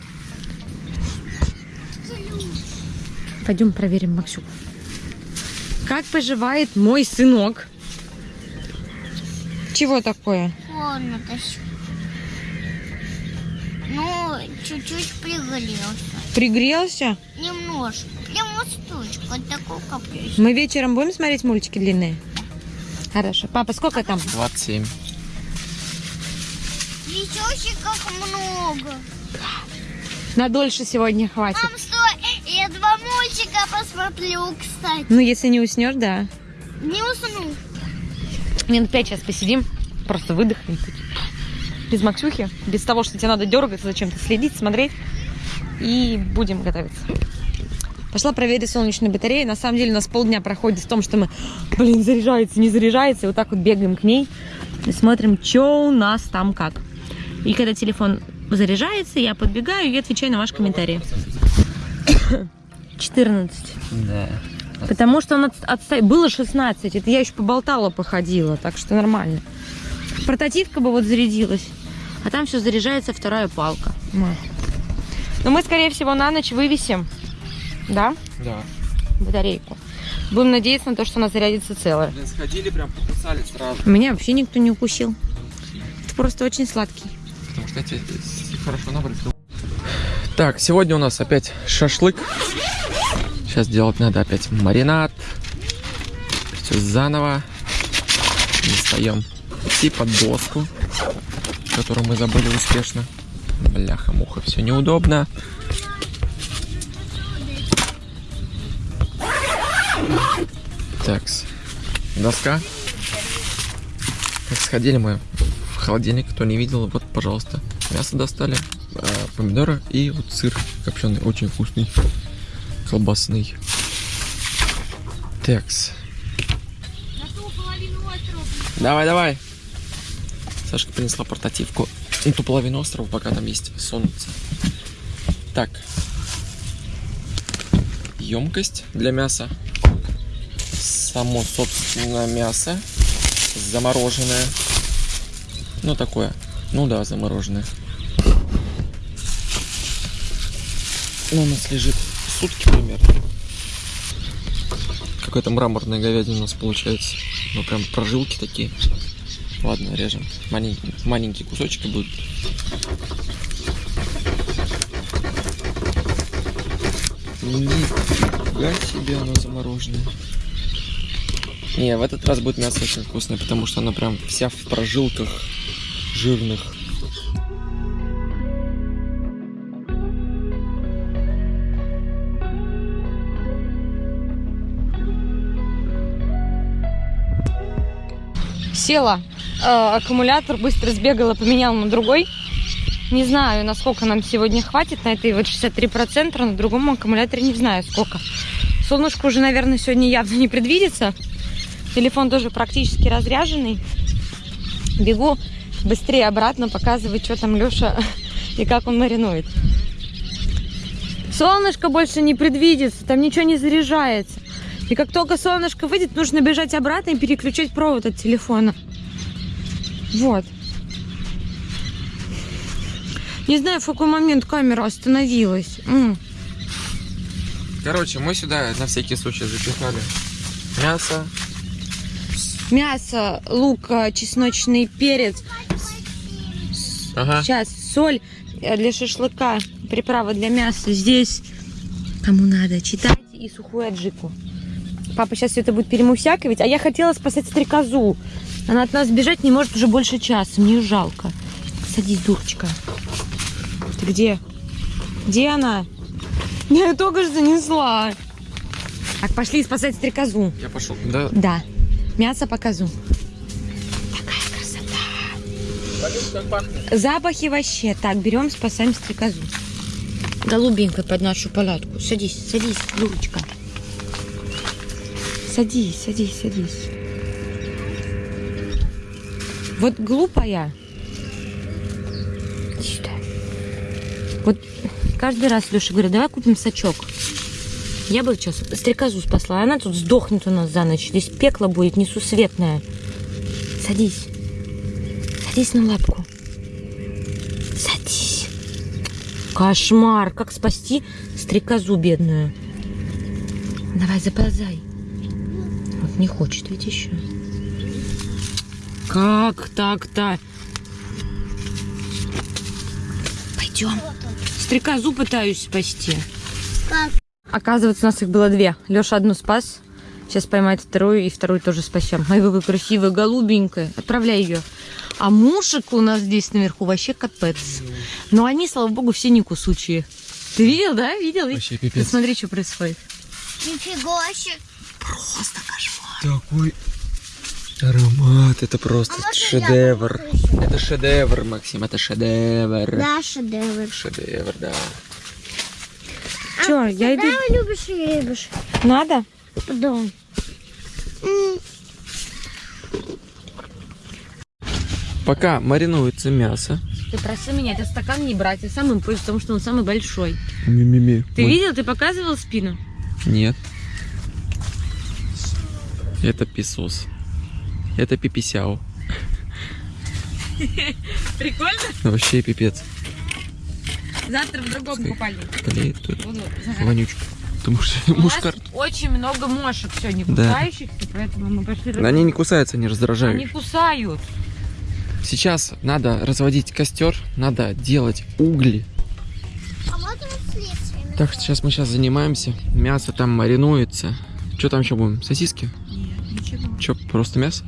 Пойдем проверим Максюку. Как поживает мой сынок? Чего такое? Ну, чуть-чуть пригорелся. Пригрелся? Немножко. Прям мосточку. Вот такой каприз. Мы вечером будем смотреть мультики длинные? Хорошо. Папа, сколько там? 27. Ничего как много. На дольше сегодня хватит. Мам, стой, я два мультика посмотрю, кстати. Ну, если не уснешь, да. Не усну. Минут пять сейчас посидим, просто выдохнем. Без Максюхи, без того, что тебе надо дергаться, зачем-то следить, смотреть. И будем готовиться. Пошла проверить солнечную батарею. На самом деле у нас полдня проходит в том, что мы, блин, заряжается, не заряжается. И вот так вот бегаем к ней и смотрим, что у нас там как. И когда телефон заряжается, я подбегаю и отвечаю на ваши комментарии. 14. Да. Потому что он от- отста- было 16, это я еще поболтала, походила, так что нормально. Портативка бы вот зарядилась, а там все заряжается вторая палка. Но мы, скорее всего, на ночь вывесим, да, Да. батарейку. Будем надеяться на то, что она зарядится целая. Блин, сходили, прям покусали сразу. Меня вообще никто не укусил. Это просто очень сладкий. Потому что эти хорошо набрали. Так, сегодня у нас опять шашлык. Сейчас делать надо опять маринад. Все заново. Достаем типа доску, которую мы забыли успешно. Бляха-муха, все неудобно. Так, доска. Так, сходили мы в холодильник, кто не видел, вот, пожалуйста, мясо достали, а, помидоры и вот сыр копченый, очень вкусный, колбасный. Такс. Давай, давай. Сашка принесла портативку на ту половину острова, пока там есть солнце. Так. Емкость для мяса. Само, собственно, мясо. Замороженное. Ну, такое. Ну да, замороженное. Ну, у нас лежит сутки примерно. Какая-то мраморная говядина у нас получается. Ну, прям прожилки такие. Ладно, режем. Маленькие, маленькие кусочки будут. Нифига себе оно замороженное. Не, в этот раз будет мясо очень вкусное, потому что оно прям вся в прожилках жирных. Села, э, аккумулятор быстро сбегала, поменяла на другой. Не знаю, насколько нам сегодня хватит на этой вот 63%, а на другом аккумуляторе не знаю сколько. Солнышко уже, наверное, сегодня явно не предвидится. Телефон тоже практически разряженный. Бегу быстрее обратно показывать, что там Леша и как он маринует. Солнышко больше не предвидится, там ничего не заряжается. И как только солнышко выйдет, нужно бежать обратно и переключать провод от телефона. Вот. Не знаю, в какой момент камера остановилась. Короче, мы сюда на всякий случай запихали мясо. Мясо, лук, э, чесночный перец, Ага. сейчас соль э, для шашлыка, приправа для мяса. Здесь, кому надо, читайте и сухую аджику. Папа сейчас все это будет перемусяковать, а я хотела спасать стрекозу. Она от нас бежать не может уже больше часа, мне ее жалко. Садись, дурочка. Ты где? Где она? Я ее только что занесла. Так, пошли спасать стрекозу. Я пошел. Да. Да, мясо покажу. Такая красота. Запахи вообще. Так, берем, спасаем стрекозу. Голубенькая под нашу палатку. Садись, садись, Юрочка. Садись, садись, садись. Вот глупая. Сюда. Вот каждый раз Леша говорит, давай купим сачок. Я бы сейчас стрекозу спасла, она тут сдохнет у нас за ночь. Здесь пекло будет несусветное. Садись. Садись на лапку. Садись. Кошмар. Как спасти стрекозу бедную? Давай, заползай. Вот не хочет ведь еще. Как так-то? Пойдем. Стрекозу пытаюсь спасти. Как? Оказывается, у нас их было две. Леша одну спас. Сейчас поймает вторую, и вторую тоже спасем. Ай, какая красивая, голубенькая. Отправляй ее. А мушек у нас здесь наверху вообще капец. Но они, слава богу, все не кусучие. Ты видел, да? Видел? Вообще Ты пипец. Смотри, что происходит. Нифига себе. Просто кошмар. Такой аромат. Это просто А шедевр. Это шедевр, Максим. Это шедевр. Да, шедевр. Шедевр, да. Че, я иду. Да, любишь и любишь. Надо? Да. Пока маринуется мясо. Ты просил меня этот стакан не брать, а сам им пользуюсь, потому что он самый большой. Ми-ми-ми. Ты Мы- видел? Ты показывал спину? Нет. Это писос. Это пиписяо. Прикольно? Вообще пипец. Завтра в другом купальнике. Клеит тут Буду вонючка. Потому что У нас мушкар. очень много мошек сегодня Да. кусающихся, поэтому мы пошли... Но Они не кусаются, они Они раздражают. кусают. Сейчас надо разводить костер, надо делать угли. А? Так что сейчас мы сейчас занимаемся. Мясо там маринуется. Что там еще будем? Сосиски? Нет, ничего. Что, просто мясо?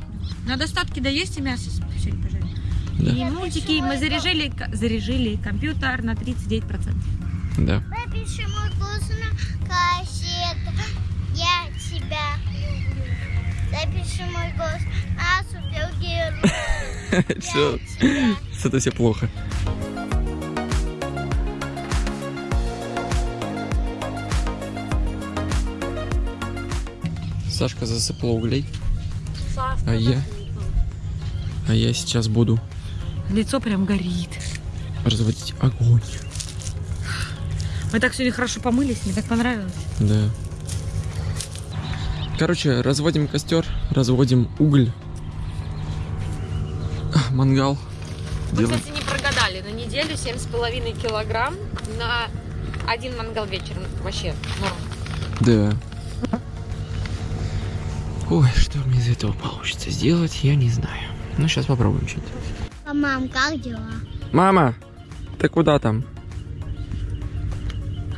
Надо остатки доесть и мясо сегодня пожарить. Да. И мультики мы заряжали, заряжили компьютер на 39%. Да. Напиши мой голос на кассету. Я тебя люблю. Запиши мой голос на супергерой. Все, это все плохо. Сашка засыпала углей, а я, а я сейчас буду Лицо прям горит. разводить огонь. Мы так сегодня хорошо помылись, мне так понравилось. Да. Короче, разводим костер, разводим уголь, мангал. Мы, Делаем. кстати, не прогадали. На неделю 7,5 килограмм на один мангал вечером. Вообще норм. Да. Ой, что мне из этого получится сделать, я не знаю. Ну, сейчас попробуем что-то. А мам, как дела? Мама, ты куда там?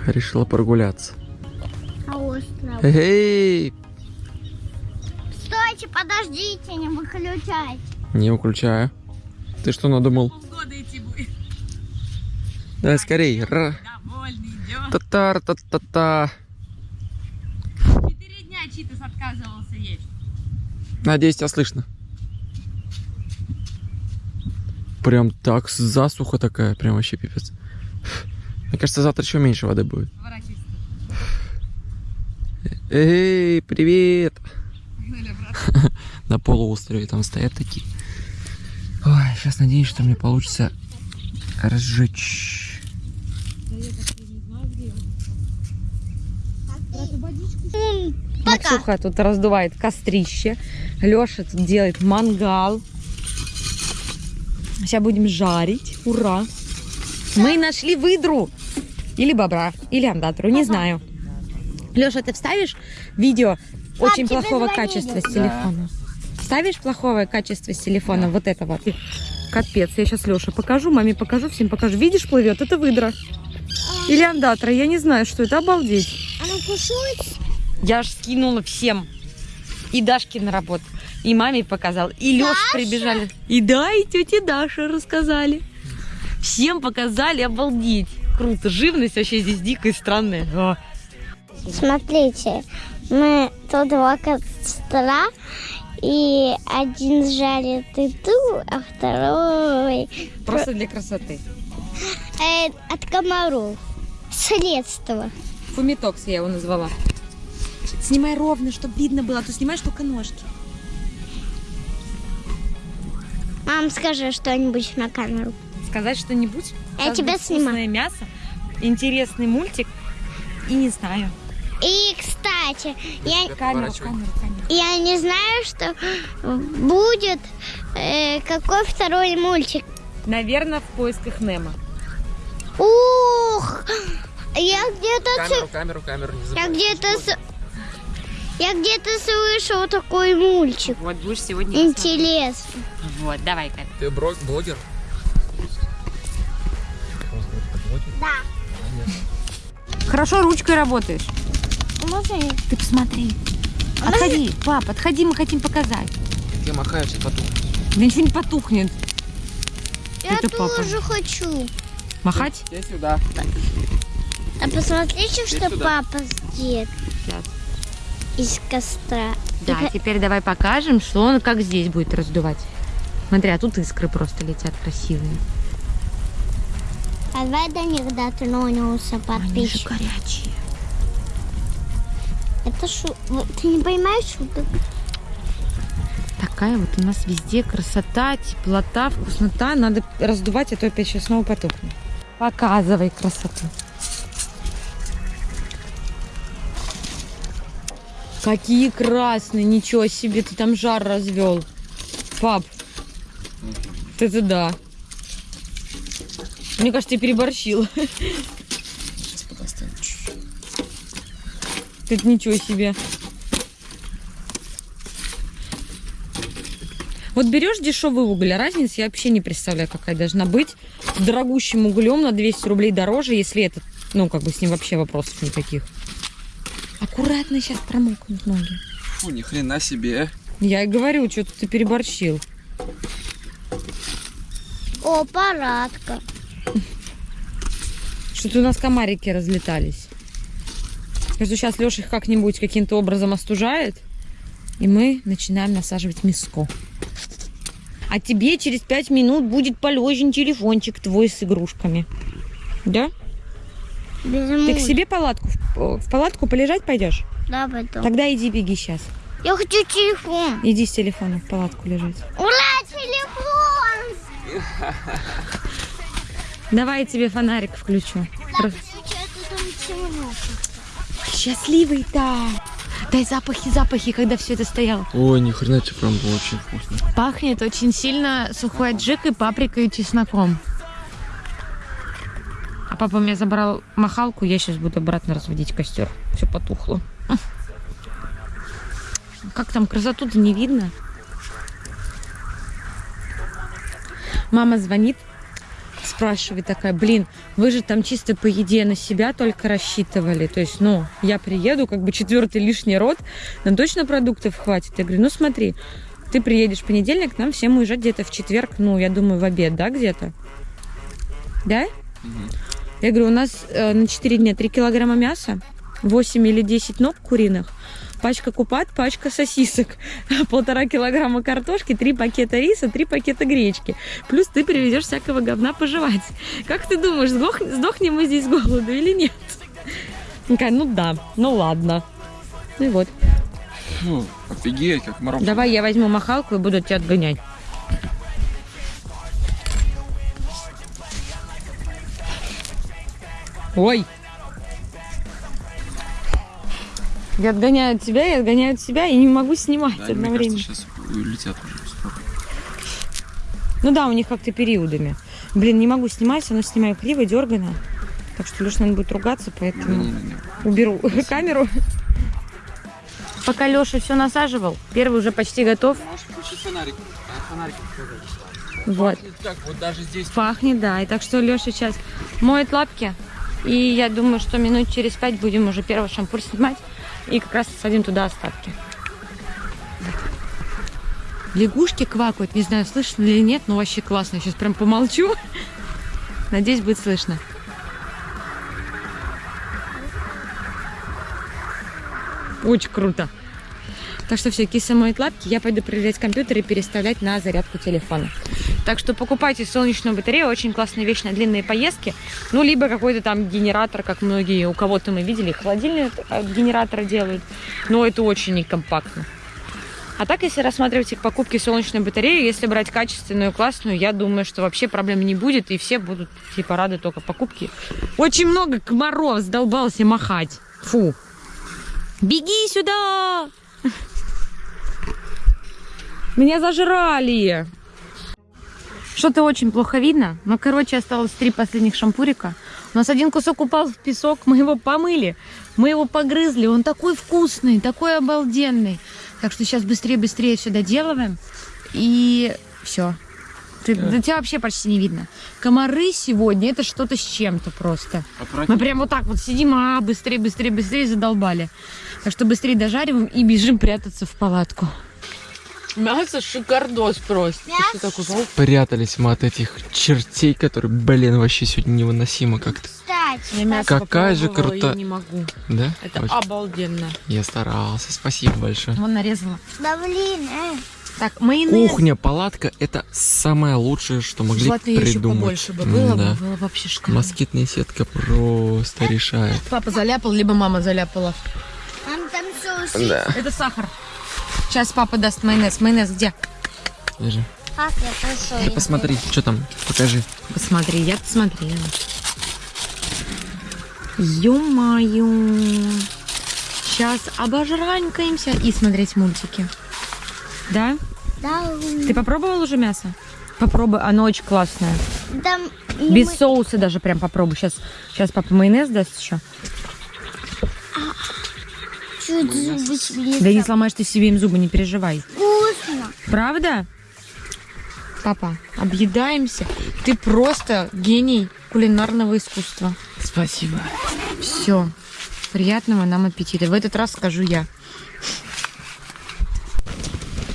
Решила прогуляться. А остров? Эй, Стойте, подождите, не выключайте. не выключаю. Ты что надумал? Года идти будет. Давай скорей. Ра. Татар, та та та Четыре дня Читас отказывался есть. Надеюсь, тебя слышно. Прям так засуха такая, прям вообще пипец. Мне кажется, завтра еще меньше воды будет. Эй, привет! На полуострове там стоят такие. Ой, сейчас надеюсь, что мне получится разжечь. Пока. Максюха тут раздувает кострище. Леша тут делает мангал. Сейчас будем жарить. Ура! Мы нашли выдру. Или бобра, или андатру, не знаю. Леша, ты вставишь видео очень плохого звонили. качества с телефона? Вставишь плохое качество с телефона? Вот это вот. Капец, я сейчас Леше покажу, маме покажу, всем покажу. Видишь, плывет, это выдра. Или андатра, я не знаю, что это, обалдеть. Она кушает? Я ж скинула всем. И Дашке на работу, и маме показал, и Леш прибежали. И да, и тете Даше рассказали. Всем показали, обалдеть. Круто, живность вообще здесь дикая и странная. О. Смотрите, мы тут два костра, и один жарит еду, а второй Просто для красоты. э, от комаров. Средство. Фумитокс я его назвала. Снимай ровно, чтобы видно было, а то снимаешь только ножки. Мам, скажи что-нибудь на камеру. Сказать что-нибудь? Я Сейчас тебя снимаю. Вкусное мясо, интересный мультик и не знаю. И, кстати, я, Камеру, камеру, камеру. я не знаю, что будет э, какой второй мультик. Наверное, в поисках Немо. Ух! Я где-то Камеру, камеру, камеру, не Я забывай. где-то с... Я где-то слышал такой мультик. Вот будешь сегодня Интересно. Вот, давай, Кать. Ты бро- блогер? Да. Хорошо ручкой работаешь. Можно я- Ты посмотри. Отходи, пап, отходи, мы хотим показать. Я махаю, сейчас потом. Да ничего не потухнет. Я Это папа. тоже хочу. Махать? Я сюда. А посмотрите, что сюда. папа сделал Сейчас. Из костра. Да, И теперь давай покажем, что он как здесь будет раздувать. Смотри, а тут искры просто летят красивые. А давай до них дотронулся Они же подписчик. горячие. Это вот Ты не понимаешь шуток? Такая вот у нас везде красота, теплота, вкуснота. Надо раздувать, а то опять сейчас снова потухнет. Показывай красоту. Какие красные, ничего себе, ты там жар развел. Пап, это да. Мне кажется, ты переборщил. Это ничего себе. Вот берешь дешевый уголь, а разницы я вообще не представляю, какая должна быть. С дорогущим углем на 200 рублей дороже, если это, ну, как бы с ним вообще вопросов никаких. Аккуратно сейчас промокнут ноги. Фу, ни хрена себе. Я и говорю, что ты переборщил. О, парадка. Что-то у нас комарики разлетались. Кажется, сейчас Леша их как-нибудь каким-то образом остужает, и мы начинаем насаживать миско. А тебе через пять минут будет полезен телефончик твой с игрушками. Да? Без Ты к себе? палатку, в в палатку полежать пойдешь? Да, потом. Тогда иди беги сейчас. Я хочу телефон. Иди с телефоном в палатку лежать. Ура, телефон! Давай я тебе фонарик включу. Там темно. Счастливый-то! Дай запахи, запахи, когда все это стояло. Ой, ни хрена тебе прям было очень вкусно. Пахнет очень сильно сухой аджикой, паприкой и чесноком. А папа мне забрал махалку, я сейчас буду обратно разводить костер. Все потухло. Как там красоту-то не видно? Мама звонит, спрашивает такая, блин, вы же там чисто по еде на себя только рассчитывали. То есть, ну, я приеду, как бы четвертый лишний род, нам точно продуктов хватит. Я говорю, ну смотри, ты приедешь в понедельник, нам всем уезжать где-то в четверг, ну, я думаю, в обед, да, где-то? Да? Я говорю, у нас э, на 4 дня 3 килограмма мяса, 8 или 10 ног куриных, пачка купат, пачка сосисок, полтора килограмма картошки, три пакета риса, три пакета гречки. Плюс ты привезешь всякого говна пожевать. Как ты думаешь, сдох- сдохнем мы здесь с голоду или нет? Такая, ну да, ну ладно. Ну и вот. Фу, офигеть, как мороз. Давай я возьму махалку и буду тебя отгонять. Ой! Я отгоняю от тебя, я отгоняю от себя и не могу снимать Да, мне одновременно. кажется, сейчас улетят уже. Ну да, у них как-то периодами. Блин, не могу снимать, оно снимаю криво, дергано. Так что Леша, наверное, будет ругаться, поэтому Не-не-не. уберу камеру. Пока Леша все насаживал, первый уже почти готов. Можешь включить фонарик. А, фонарик Вот. Так, вот даже здесь. Пахнет, да. И так что Леша сейчас моет лапки. И я думаю, что минут через пять будем уже первый шампур снимать. И как раз садим туда остатки. Лягушки квакают. Не знаю, слышно или нет, но вообще классно. Сейчас прям помолчу. Надеюсь, будет слышно. Очень круто. Так что все, киса моет лапки, я пойду проверять компьютер и переставлять на зарядку телефона. Так что покупайте солнечную батарею, очень классная вещь на длинные поездки. Ну, либо какой-то там генератор, как многие, у кого-то мы видели, холодильник от генератора делают. Но это очень некомпактно. А так, если рассматривать к покупке солнечной батареи, если брать качественную, классную, я думаю, что вообще проблем не будет, и все будут, типа, рады только покупке. Очень много комаров сдолбался махать. Фу. Беги сюда! Меня зажрали. Что-то очень плохо видно. Но, короче, осталось три последних шампурика. У нас один кусок упал в песок, мы его помыли, мы его погрызли. Он такой вкусный, такой обалденный. Так что сейчас быстрее-быстрее все доделываем. И все. Ты, да тебя вообще почти не видно. Комары сегодня это что-то с чем-то просто. Мы прям вот так вот сидим, а быстрее, быстрее, быстрее задолбали. Так что быстрее дожариваем и бежим прятаться в палатку. Мясо шикардос просто. Мясо что Прятались мы от этих чертей, которые, блин, вообще сегодня невыносимо как-то. Кстати, Я мясо Какая же попробовала, крута- Я не могу. Да? Это Очень. обалденно. Я старался, спасибо большое. Вон нарезала. да блин, э. Так, майонез. Кухня, палатка – это самое лучшее, что могли Желательно еще придумать. побольше бы было, бы, было вообще шикарно. Москитная сетка просто решает. Папа заляпал, либо мама заляпала. Мам, там соус. Да. Это сахар. Сейчас папа даст майонез. Майонез где? Держи. Как я пошел? Посмотри, что там, покажи. Посмотри, я посмотрела. Ё-моё. Сейчас обожранькаемся и смотреть мультики. Да? Да, Ты попробовал уже мясо? Попробуй, оно очень классное. и Без мы- соуса даже прям попробуй. Сейчас, сейчас папа майонез даст еще. Чуть зубы свели. Да не сломаешь ты себе им зубы, не переживай. Вкусно. Правда? Папа, объедаемся. Ты просто гений кулинарного искусства. Спасибо. Все. Приятного нам аппетита. В этот раз скажу я.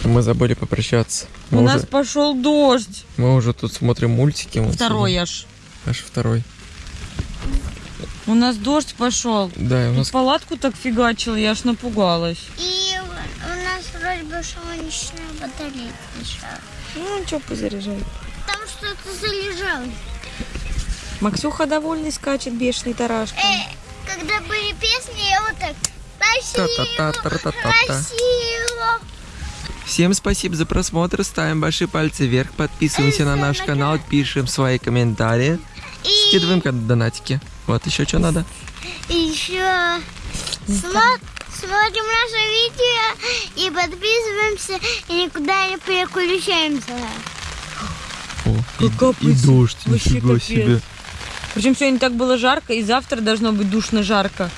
Мы забыли попрощаться. Мы, У уже, нас пошел дождь. мы уже тут смотрим мультики. Второй аж. Аж второй. У нас дождь пошел. Да, и у нас палатку так фигачил, я аж напугалась. И у нас вроде бы солнечная батарея лежала. Ну, что позаряжай. Там что-то залежалось. Максюха довольный скачет, бешеный тарашка. Э, когда были песни, я вот так красиво. Всем спасибо за просмотр. Ставим большие пальцы вверх. Подписываемся на наш канал. Пишем свои комментарии. И, Скидываем донатики. Вот еще что надо. еще смо- смотрим наше видео и подписываемся, и никуда не переключаемся. О, и, Как капает. и дождь. Вообще Нифига капец. себе. Причем сегодня так было жарко, и завтра должно быть душно жарко.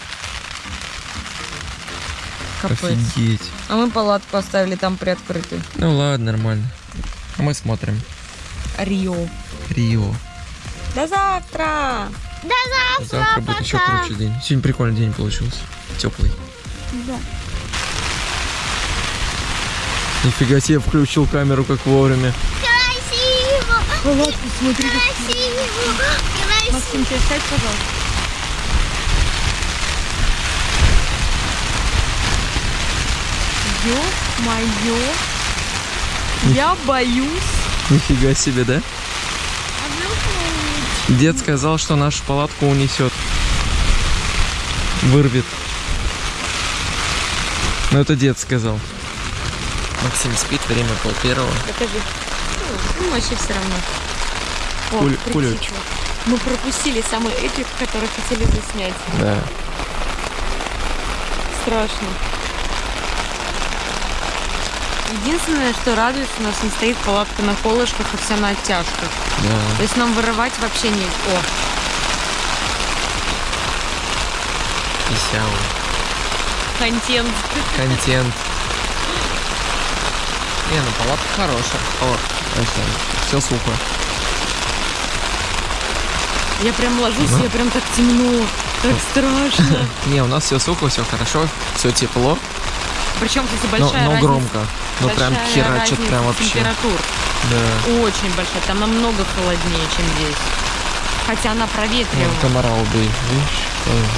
Капец. Офигеть. А мы палатку оставили там приоткрытой. Ну ладно, нормально. А мы смотрим. Рио. Рио. До завтра! До завтра, Завтра будет еще пока. круче день. Сегодня прикольный день получился. Теплый. Да. Нифига себе, включил камеру как вовремя. Красиво! Палатку смотри, Красиво! Красиво! Максим, тебя сядь, пожалуйста. Ё-моё! Я боюсь. Нифига себе, да? Дед сказал, что нашу палатку унесет. Вырвет. Но это дед сказал. Максим спит, время пол первого. Покажи. Ну, вообще все равно. О, Куль- кулечек. Мы пропустили самый эпик, который хотели заснять. Да. Страшно. Единственное, что радует, у нас не стоит палатка на колышках, а вся на оттяжках. Да. То есть нам вырывать вообще не... О, Писяу. контент. Контент. Не, ну палатка хорошая. О, это, все сухо. Я прям ложусь, Ну. я прям так темно, так страшно. Не, у нас все сухо, все хорошо, все тепло, Причем, кстати, но, большая но разница. громко. Ну прям херачит прям вообще. температур. Да. Очень большая. Там намного холоднее, чем здесь. Хотя она проветривала. комара убей, видишь?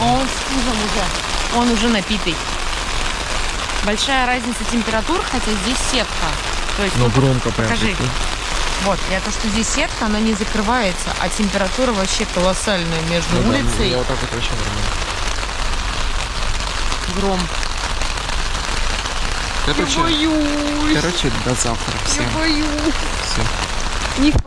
А Он с уже. Он уже напитый. Большая разница температур, хотя здесь сетка. То есть, Ну ну, громко прям. покажи. вот, я то, что здесь сетка, она не закрывается, а температура вообще колоссальная между Ну да, улицей Я вот так вот вообще нормально. гром. Короче, боюсь. короче, до завтра всем. боюсь. Все.